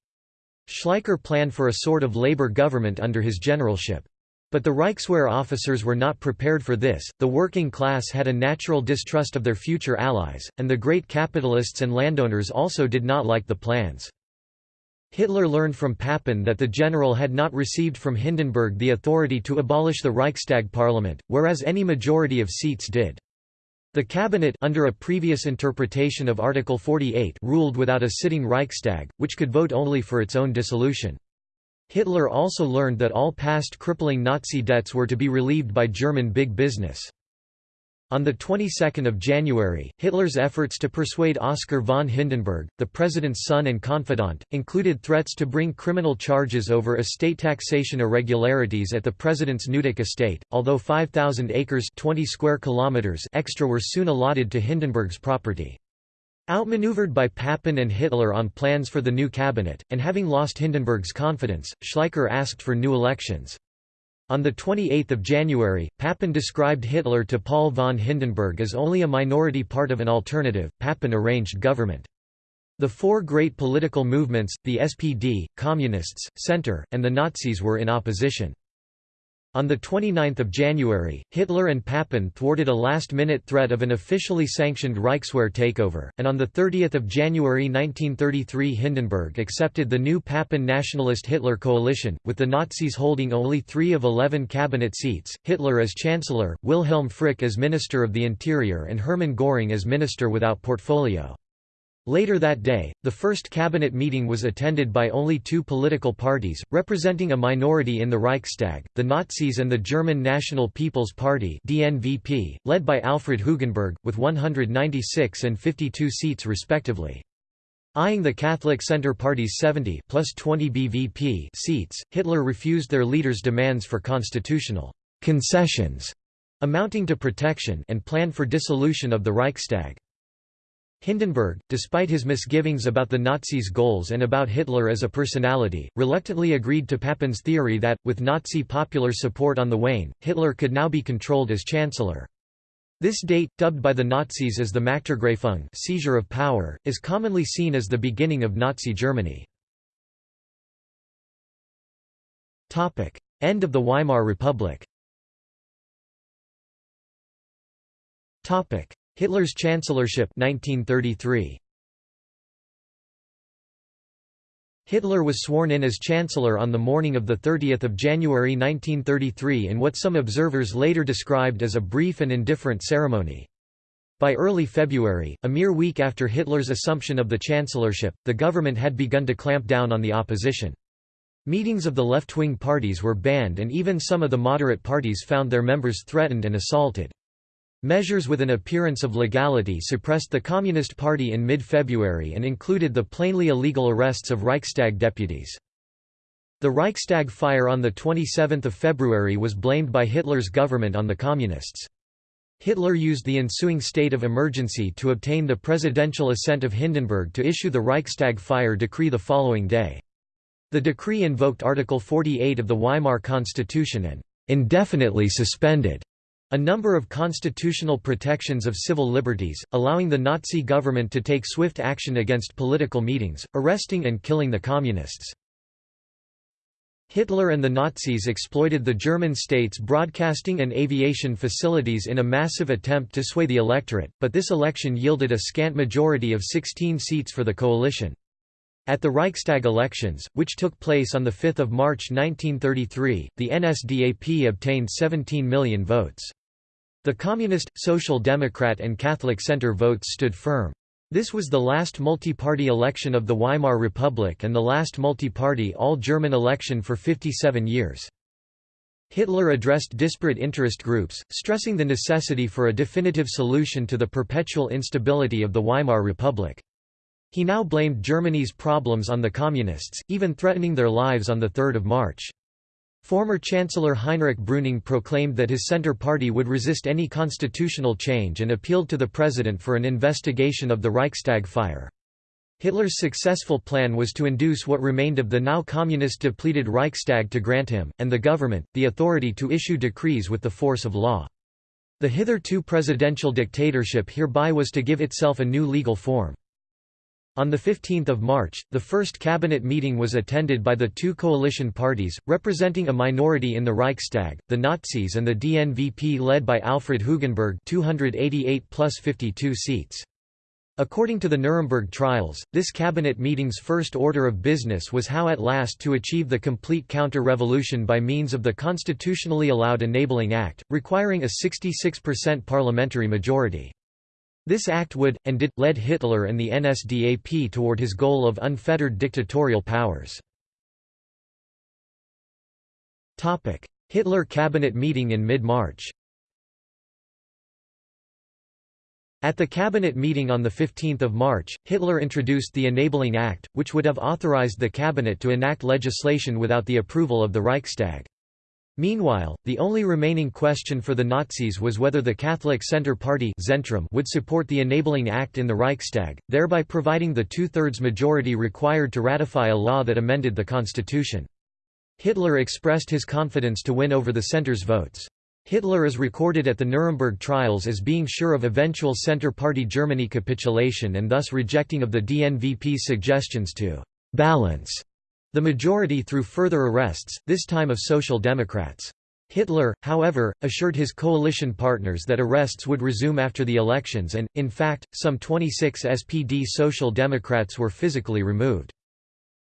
[SPEAKER 1] Schleicher planned for a sort of labor government under his generalship. But the Reichswehr officers were not prepared for this, the working class had a natural distrust of their future allies, and the great capitalists and landowners also did not like the plans. Hitler learned from Papen that the general had not received from Hindenburg the authority to abolish the Reichstag parliament, whereas any majority of seats did. The cabinet under a previous interpretation of Article 48 ruled without a sitting Reichstag, which could vote only for its own dissolution. Hitler also learned that all past crippling Nazi debts were to be relieved by German big business. On the 22nd of January, Hitler's efforts to persuade Oskar von Hindenburg, the president's son and confidant, included threats to bring criminal charges over estate taxation irregularities at the president's Neudeck estate, although 5,000 acres 20 square kilometers extra were soon allotted to Hindenburg's property. Outmaneuvered by Papen and Hitler on plans for the new cabinet, and having lost Hindenburg's confidence, Schleicher asked for new elections. On 28 January, Papen described Hitler to Paul von Hindenburg as only a minority part of an alternative, Papen arranged government. The four great political movements, the SPD, Communists, Centre, and the Nazis were in opposition. On 29 January, Hitler and Papen thwarted a last-minute threat of an officially sanctioned Reichswehr takeover, and on 30 January 1933 Hindenburg accepted the new Papen nationalist Hitler coalition, with the Nazis holding only three of eleven cabinet seats, Hitler as Chancellor, Wilhelm Frick as Minister of the Interior and Hermann Göring as Minister without portfolio. Later that day, the first cabinet meeting was attended by only two political parties, representing a minority in the Reichstag, the Nazis and the German National People's Party DNVP, led by Alfred Hugenberg, with 196 and 52 seats respectively. Eyeing the Catholic Centre Party's 70 plus 20 BVP seats, Hitler refused their leaders' demands for constitutional concessions amounting to protection and planned for dissolution of the Reichstag. Hindenburg, despite his misgivings about the Nazis' goals and about Hitler as a personality, reluctantly agreed to Papen's theory that, with Nazi popular support on the wane, Hitler could now be controlled as chancellor. This date, dubbed by the Nazis as the Machtergreifung seizure of power, is commonly seen as the beginning of Nazi Germany. End of the Weimar Republic Hitler's chancellorship 1933. Hitler was sworn in as chancellor on the morning of 30 January 1933 in what some observers later described as a brief and indifferent ceremony. By early February, a mere week after Hitler's assumption of the chancellorship, the government had begun to clamp down on the opposition. Meetings of the left-wing parties were banned and even some of the moderate parties found their members threatened and assaulted. Measures with an appearance of legality suppressed the Communist Party in mid-February and included the plainly illegal arrests of Reichstag deputies. The Reichstag fire on 27 February was blamed by Hitler's government on the Communists. Hitler used the ensuing state of emergency to obtain the presidential assent of Hindenburg to issue the Reichstag fire decree the following day. The decree invoked Article 48 of the Weimar Constitution and indefinitely suspended a number of constitutional protections of civil liberties, allowing the Nazi government to take swift action against political meetings, arresting and killing the communists. Hitler and the Nazis exploited the German state's broadcasting and aviation facilities in a massive attempt to sway the electorate, but this election yielded a scant majority of 16 seats for the coalition. At the Reichstag elections, which took place on 5 March 1933, the NSDAP obtained 17 million votes. The Communist, Social Democrat and Catholic Center votes stood firm. This was the last multi-party election of the Weimar Republic and the last multi-party all-German election for 57 years. Hitler addressed disparate interest groups, stressing the necessity for a definitive solution to the perpetual instability of the Weimar Republic. He now blamed Germany's problems on the Communists, even threatening their lives on 3 March. Former Chancellor Heinrich Brüning proclaimed that his Centre Party would resist any constitutional change and appealed to the president for an investigation of the Reichstag fire. Hitler's successful plan was to induce what remained of the now communist-depleted Reichstag to grant him, and the government, the authority to issue decrees with the force of law. The hitherto presidential dictatorship hereby was to give itself a new legal form. On 15 March, the first cabinet meeting was attended by the two coalition parties, representing a minority in the Reichstag, the Nazis and the DNVP led by Alfred Hugenberg 288 plus 52 seats. According to the Nuremberg trials, this cabinet meeting's first order of business was how at last to achieve the complete counter-revolution by means of the constitutionally allowed Enabling Act, requiring a 66% parliamentary majority. This act would, and did, lead Hitler and the NSDAP toward his goal of unfettered dictatorial powers. Hitler cabinet meeting in mid-March At the cabinet meeting on 15 March, Hitler introduced the Enabling Act, which would have authorized the cabinet to enact legislation without the approval of the Reichstag. Meanwhile, the only remaining question for the Nazis was whether the Catholic Centre Party Zentrum would support the Enabling Act in the Reichstag, thereby providing the two-thirds majority required to ratify a law that amended the constitution. Hitler expressed his confidence to win over the Centre's votes. Hitler is recorded at the Nuremberg trials as being sure of eventual Centre Party Germany capitulation and thus rejecting of the DNVP's suggestions to «balance» The majority through further arrests, this time of Social Democrats. Hitler, however, assured his coalition partners that arrests would resume after the elections and, in fact, some 26 SPD Social Democrats were physically removed.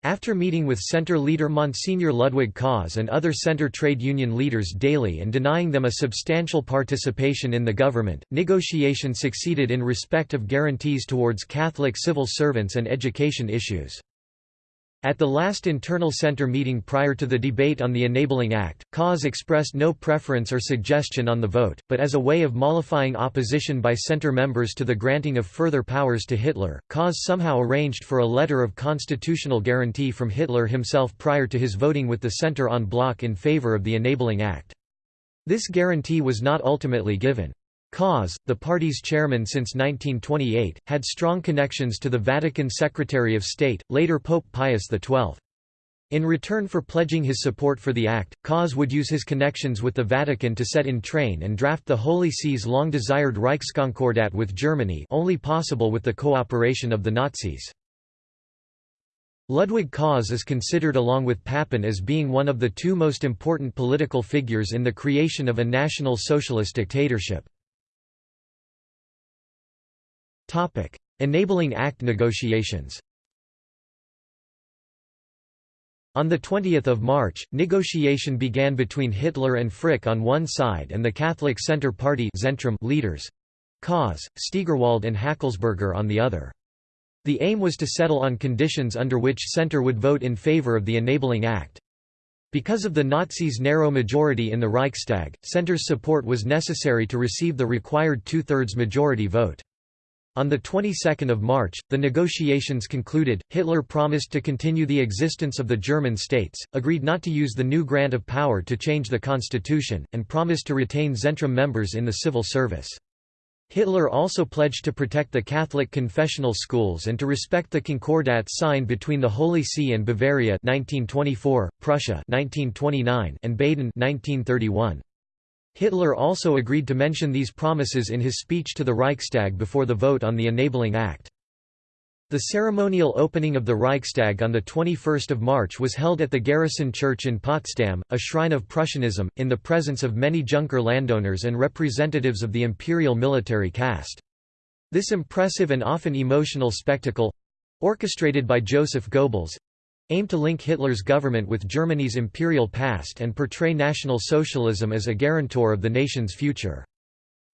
[SPEAKER 1] After meeting with Centre leader Monsignor Ludwig Kaas and other Centre trade union leaders daily and denying them a substantial participation in the government, negotiation succeeded in respect of guarantees towards Catholic civil servants and education issues. At the last internal center meeting prior to the debate on the Enabling Act, Kaas expressed no preference or suggestion on the vote, but as a way of mollifying opposition by center members to the granting of further powers to Hitler, Kaas somehow arranged for a letter of constitutional guarantee from Hitler himself prior to his voting with the center on bloc in favor of the Enabling Act. This guarantee was not ultimately given. Kaas, the party's chairman since 1928, had strong connections to the Vatican Secretary of State, later Pope Pius XII. In return for pledging his support for the act, Kaas would use his connections with the Vatican to set in train and draft the Holy See's long-desired Reichskonkordat with Germany only possible with the cooperation of the Nazis. Ludwig Kaas is considered along with Papen as being one of the two most important political figures in the creation of a national socialist dictatorship. Enabling Act negotiations On 20 March, negotiation began between Hitler and Frick on one side and the Catholic Centre Party (Zentrum) leaders. Kaas, Stegerwald and Hackelsberger on the other. The aim was to settle on conditions under which Centre would vote in favour of the Enabling Act. Because of the Nazis' narrow majority in the Reichstag, Centre's support was necessary to receive the required two-thirds majority vote. On the 22nd of March, the negotiations concluded. Hitler promised to continue the existence of the German states, agreed not to use the new grant of power to change the constitution, and promised to retain Zentrum members in the civil service. Hitler also pledged to protect the Catholic confessional schools and to respect the Concordat signed between the Holy See and Bavaria 1924, Prussia 1929, and Baden 1931. Hitler also agreed to mention these promises in his speech to the Reichstag before the vote on the Enabling Act. The ceremonial opening of the Reichstag on 21 March was held at the Garrison Church in Potsdam, a shrine of Prussianism, in the presence of many Junker landowners and representatives of the imperial military caste. This impressive and often emotional spectacle—orchestrated by Joseph Goebbels, aimed to link Hitler's government with Germany's imperial past and portray National Socialism as a guarantor of the nation's future.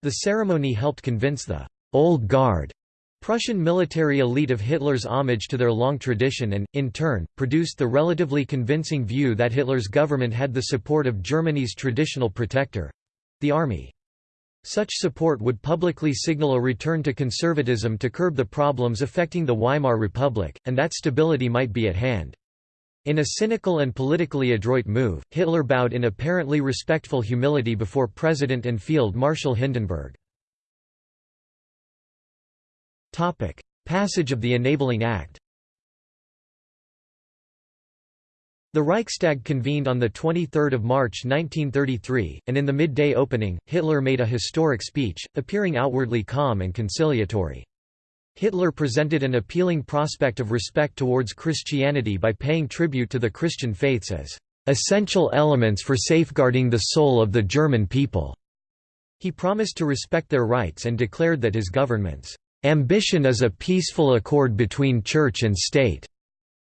[SPEAKER 1] The ceremony helped convince the «Old Guard» Prussian military elite of Hitler's homage to their long tradition and, in turn, produced the relatively convincing view that Hitler's government had the support of Germany's traditional protector—the army. Such support would publicly signal a return to conservatism to curb the problems affecting the Weimar Republic, and that stability might be at hand. In a cynical and politically adroit move, Hitler bowed in apparently respectful humility before President and Field Marshal Hindenburg. Passage of the Enabling Act The Reichstag convened on 23 March 1933, and in the midday opening, Hitler made a historic speech, appearing outwardly calm and conciliatory. Hitler presented an appealing prospect of respect towards Christianity by paying tribute to the Christian faiths as essential elements for safeguarding the soul of the German people. He promised to respect their rights and declared that his government's ambition is a peaceful accord between church and state,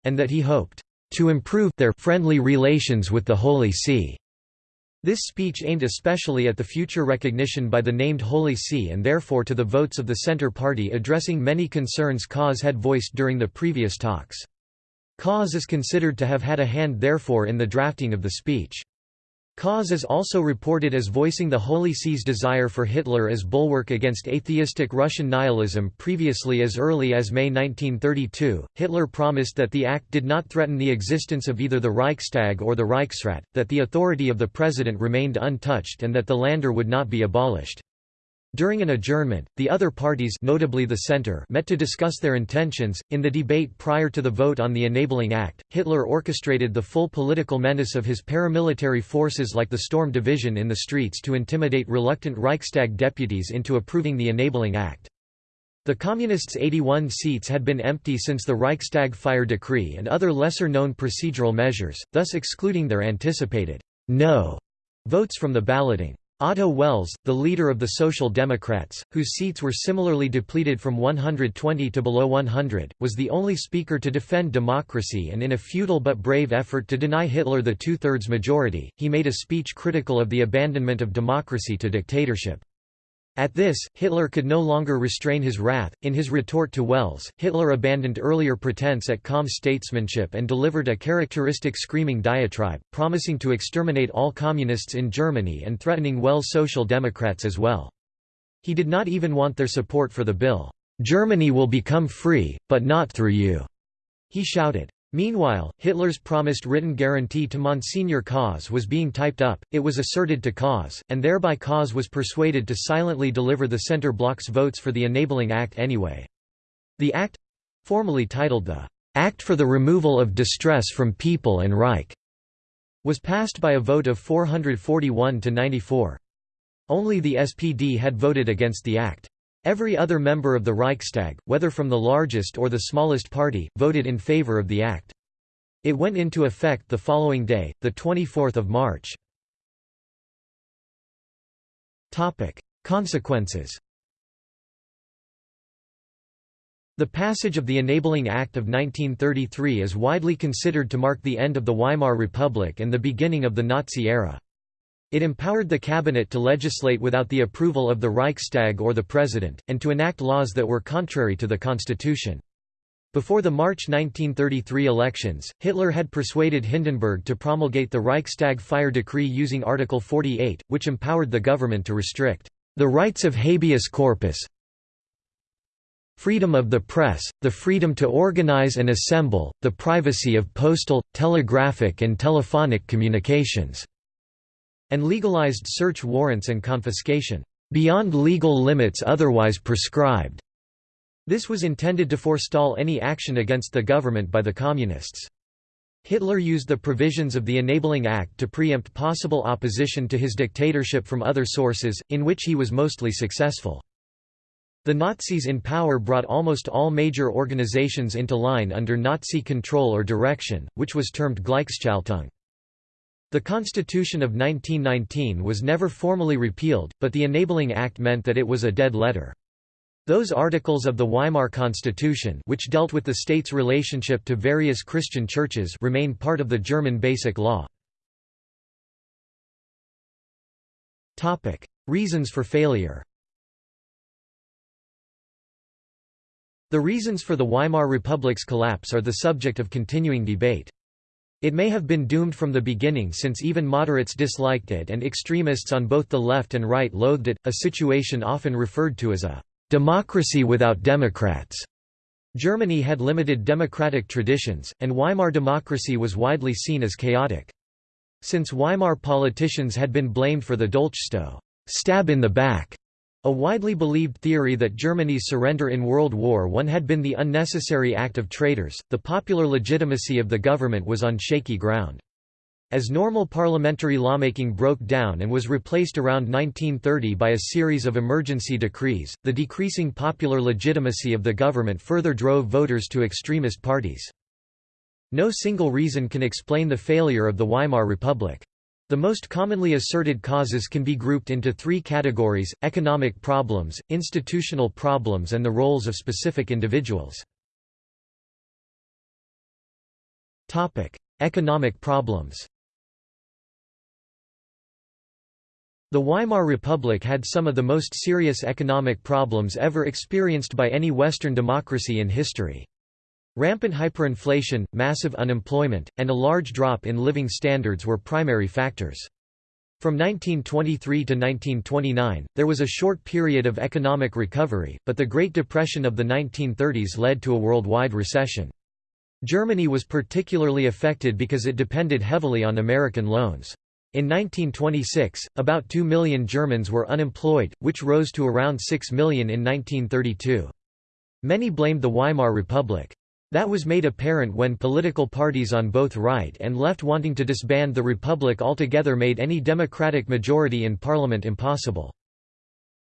[SPEAKER 1] and that he hoped to improve their friendly relations with the Holy See. This speech aimed especially at the future recognition by the named Holy See and therefore to the votes of the Centre Party addressing many concerns Kaas had voiced during the previous talks. Kaas is considered to have had a hand therefore in the drafting of the speech. Kaas is also reported as voicing the Holy See's desire for Hitler as bulwark against atheistic Russian nihilism previously as early as May 1932. Hitler promised that the act did not threaten the existence of either the Reichstag or the Reichsrat, that the authority of the president remained untouched and that the Länder would not be abolished. During an adjournment, the other parties notably the Centre met to discuss their intentions. In the debate prior to the vote on the Enabling Act, Hitler orchestrated the full political menace of his paramilitary forces like the Storm Division in the streets to intimidate reluctant Reichstag deputies into approving the Enabling Act. The Communists' 81 seats had been empty since the Reichstag fire decree and other lesser-known procedural measures, thus excluding their anticipated no votes from the balloting. Otto Wels, the leader of the Social Democrats, whose seats were similarly depleted from 120 to below 100, was the only speaker to defend democracy and in a futile but brave effort to deny Hitler the two-thirds majority, he made a speech critical of the abandonment of democracy to dictatorship. At this, Hitler could no longer restrain his wrath. In his retort to Wels, Hitler abandoned earlier pretense at calm statesmanship and delivered a characteristic screaming diatribe, promising to exterminate all communists in Germany and threatening Wels' Social Democrats as well. He did not even want their support for the bill. Germany will become free, but not through you, he shouted. Meanwhile, Hitler's promised written guarantee to Monsignor Kaas was being typed up, it was asserted to Kaas, and thereby Kaas was persuaded to silently deliver the Centre Bloc's votes for the Enabling Act anyway. The Act—formally titled the "'Act for the Removal of Distress from People and Reich' was passed by a vote of 441 to 94. Only the SPD had voted against the Act. Every other member of the Reichstag, whether from the largest or the smallest party, voted in favor of the act. It went into effect the following day, 24 March. Consequences The passage of the Enabling Act of 1933 is widely considered to mark the end of the Weimar Republic and the beginning of the Nazi era. It empowered the cabinet to legislate without the approval of the Reichstag or the president, and to enact laws that were contrary to the constitution. Before the March 1933 elections, Hitler had persuaded Hindenburg to promulgate the Reichstag fire decree using Article 48, which empowered the government to restrict the rights of habeas corpus, freedom of the press, the freedom to organize and assemble, the privacy of postal, telegraphic and telephonic communications and legalized search warrants and confiscation, beyond legal limits otherwise prescribed. This was intended to forestall any action against the government by the Communists. Hitler used the provisions of the Enabling Act to preempt possible opposition to his dictatorship from other sources, in which he was mostly successful. The Nazis in power brought almost all major organizations into line under Nazi control or direction, which was termed Gleichschaltung. The Constitution of 1919 was never formally repealed, but the Enabling Act meant that it was a dead letter. Those articles of the Weimar Constitution which dealt with the state's relationship to various Christian churches remain part of the German Basic Law. Reasons for failure The reasons for the Weimar Republic's collapse are the subject of continuing debate. It may have been doomed from the beginning since even moderates disliked it and extremists on both the left and right loathed it, a situation often referred to as a democracy without democrats. Germany had limited democratic traditions, and Weimar democracy was widely seen as chaotic. Since Weimar politicians had been blamed for the Dolchstoß stab in the back a widely believed theory that Germany's surrender in World War I had been the unnecessary act of traitors, the popular legitimacy of the government was on shaky ground. As normal parliamentary lawmaking broke down and was replaced around 1930 by a series of emergency decrees, the decreasing popular legitimacy of the government further drove voters to extremist parties. No single reason can explain the failure of the Weimar Republic. The most commonly asserted causes can be grouped into three categories, economic problems, institutional problems and the roles of specific individuals. Economic problems The Weimar Republic had some of the most serious economic problems ever experienced by any Western democracy in history. Rampant hyperinflation, massive unemployment, and a large drop in living standards were primary factors. From 1923 to 1929, there was a short period of economic recovery, but the Great Depression of the 1930s led to a worldwide recession. Germany was particularly affected because it depended heavily on American loans. In 1926, about 2 million Germans were unemployed, which rose to around 6 million in 1932. Many blamed the Weimar Republic. That was made apparent when political parties on both right and left wanting to disband the Republic altogether made any democratic majority in parliament impossible.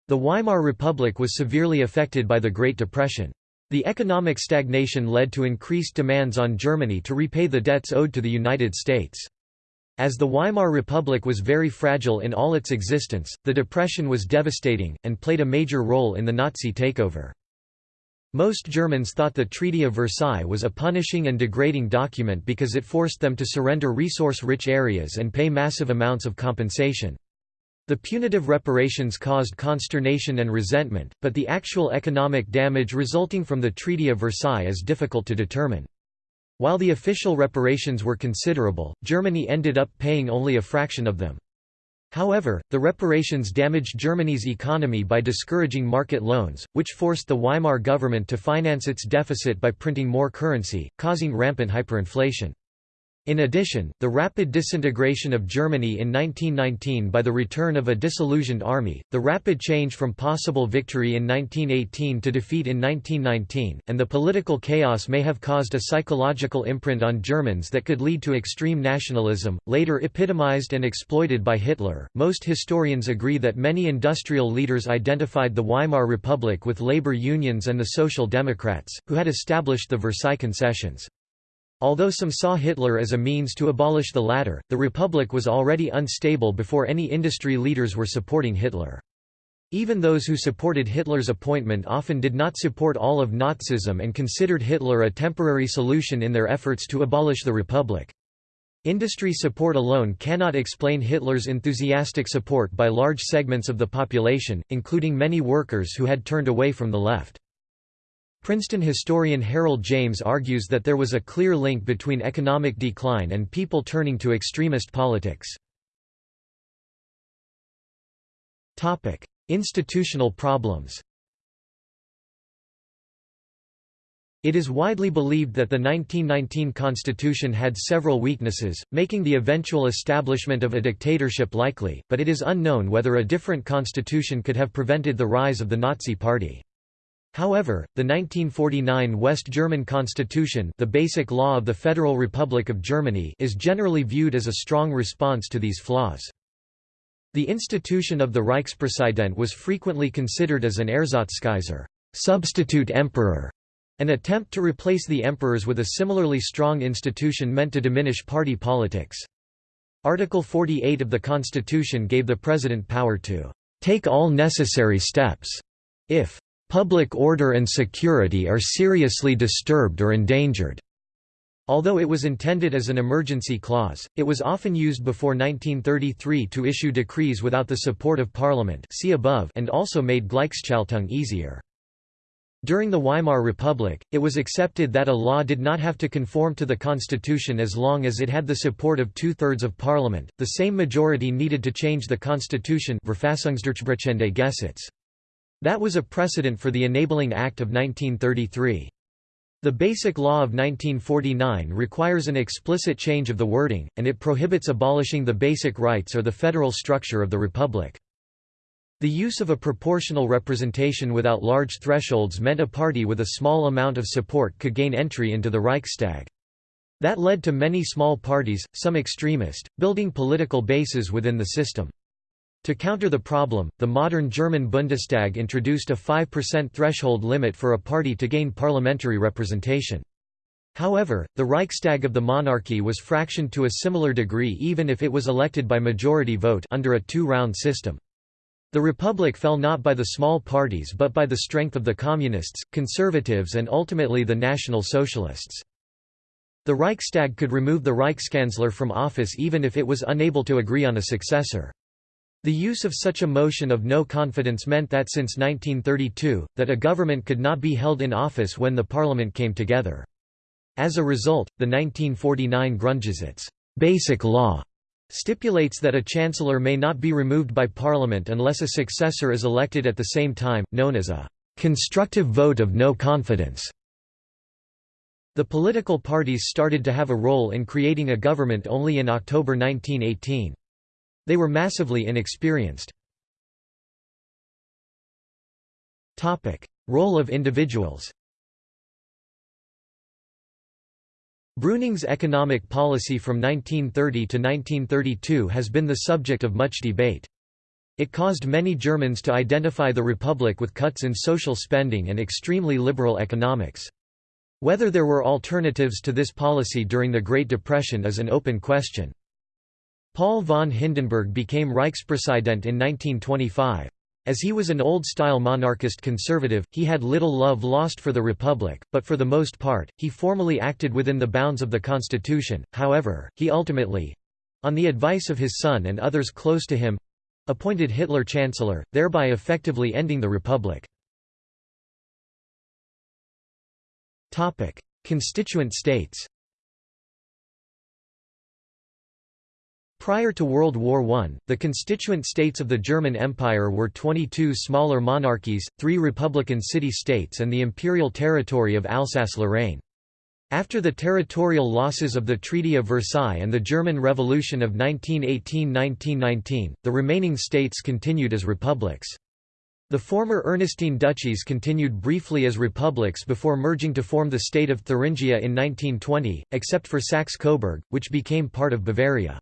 [SPEAKER 1] The Weimar Republic was severely affected by the Great Depression. The economic stagnation led to increased demands on Germany to repay the debts owed to the United States. As the Weimar Republic was very fragile in all its existence, the Depression was devastating, and played a major role in the Nazi takeover. Most Germans thought the Treaty of Versailles was a punishing and degrading document because it forced them to surrender resource-rich areas and pay massive amounts of compensation. The punitive reparations caused consternation and resentment, but the actual economic damage resulting from the Treaty of Versailles is difficult to determine. While the official reparations were considerable, Germany ended up paying only a fraction of them. However, the reparations damaged Germany's economy by discouraging market loans, which forced the Weimar government to finance its deficit by printing more currency, causing rampant hyperinflation. In addition, the rapid disintegration of Germany in 1919 by the return of a disillusioned army, the rapid change from possible victory in 1918 to defeat in 1919, and the political chaos may have caused a psychological imprint on Germans that could lead to extreme nationalism, later epitomized and exploited by Hitler. Most historians agree that many industrial leaders identified the Weimar Republic with labor unions and the Social Democrats, who had established the Versailles Concessions. Although some saw Hitler as a means to abolish the latter, the Republic was already unstable before any industry leaders were supporting Hitler. Even those who supported Hitler's appointment often did not support all of Nazism and considered Hitler a temporary solution in their efforts to abolish the Republic. Industry support alone cannot explain Hitler's enthusiastic support by large segments of the population, including many workers who had turned away from the left. Princeton historian Harold James argues that there was a clear link between economic decline and people turning to extremist politics. Institutional problems It is widely believed that the 1919 constitution had several weaknesses, making the eventual establishment of a dictatorship likely, but it is unknown whether a different constitution could have prevented the rise of the Nazi Party. However, the 1949 West German constitution the basic law of the Federal Republic of Germany is generally viewed as a strong response to these flaws. The institution of the Reichspräsident was frequently considered as an Ersatzkaiser substitute emperor", an attempt to replace the emperors with a similarly strong institution meant to diminish party politics. Article 48 of the Constitution gave the President power to take all necessary steps if public order and security are seriously disturbed or endangered. Although it was intended as an emergency clause, it was often used before 1933 to issue decrees without the support of Parliament see above and also made Gleichschaltung easier. During the Weimar Republic, it was accepted that a law did not have to conform to the constitution as long as it had the support of two-thirds of parliament, the same majority needed to change the constitution That was a precedent for the Enabling Act of 1933. The Basic Law of 1949 requires an explicit change of the wording, and it prohibits abolishing the basic rights or the federal structure of the republic. The use of a proportional representation without large thresholds meant a party with a small amount of support could gain entry into the Reichstag. That led to many small parties, some extremist, building political bases within the system. To counter the problem, the modern German Bundestag introduced a 5% threshold limit for a party to gain parliamentary representation. However, the Reichstag of the monarchy was fractioned to a similar degree even if it was elected by majority vote under a two-round system. The republic fell not by the small parties but by the strength of the communists, conservatives and ultimately the National Socialists. The Reichstag could remove the Reichskanzler from office even if it was unable to agree on a successor. The use of such a motion of no confidence meant that since 1932, that a government could not be held in office when the parliament came together. As a result, the 1949 Grundgesetz basic law stipulates that a chancellor may not be removed by parliament unless a successor is elected at the same time, known as a constructive vote of no confidence. The political parties started to have a role in creating a government only in October 1918. They were massively inexperienced. Role of individuals Brüning's economic policy from 1930 to 1932 has been the subject of much debate. It caused many Germans to identify the Republic with cuts in social spending and extremely liberal economics. Whether there were alternatives to this policy during the Great Depression is an open question. Paul von Hindenburg became Reichspräsident in 1925. As he was an old-style monarchist conservative, he had little love lost for the Republic, but for the most part, he formally acted within the bounds of the constitution, however, he ultimately—on the advice of his son and others close to him—appointed Hitler chancellor, thereby effectively ending the Republic. Constituent states Prior to World War I, the constituent states of the German Empire were 22 smaller monarchies, three republican city-states and the imperial territory of Alsace-Lorraine. After the territorial losses of the Treaty of Versailles and the German Revolution of 1918–1919, the remaining states continued as republics. The former Ernestine duchies continued briefly as republics before merging to form the state of Thuringia in 1920, except for Saxe-Coburg, which became part of Bavaria.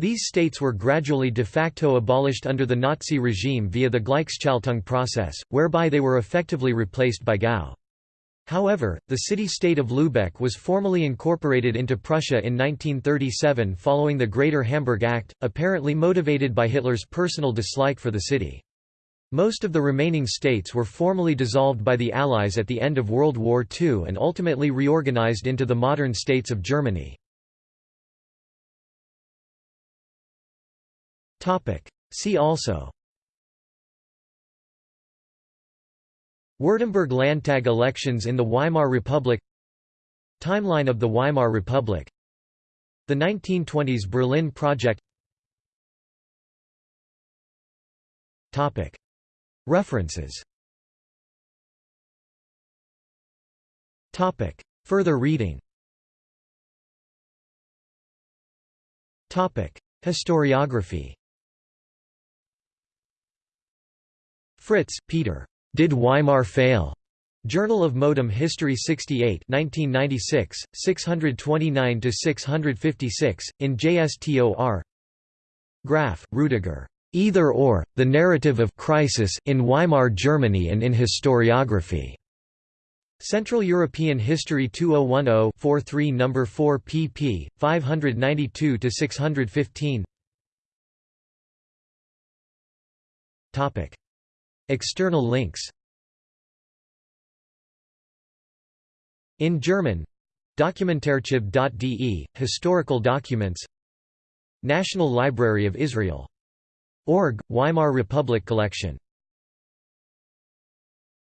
[SPEAKER 1] These states were gradually de facto abolished under the Nazi regime via the Gleichschaltung process, whereby they were effectively replaced by Gau. However, the city-state of Lübeck was formally incorporated into Prussia in 1937 following the Greater Hamburg Act, apparently motivated by Hitler's personal dislike for the city. Most of the remaining states were formally dissolved by the Allies at the end of World War II and ultimately reorganized into the modern states of Germany. See also. Württemberg Landtag elections in the Weimar Republic. Timeline of the Weimar Republic. The 1920s Berlin Project. References. Further reading. Historiography Fritz, Peter. Did Weimar Fail? Journal of Modern History 68 1996, 629–656, in JSTOR Graf, Rudiger. Either or, The Narrative of Crisis in Weimar Germany and in Historiography. Central European History 2010-43 No. 4 pp. 592–615 External links. In German. Dokumentarchiv.de, historical documents. National Library of Israel. Org, Weimar Republic Collection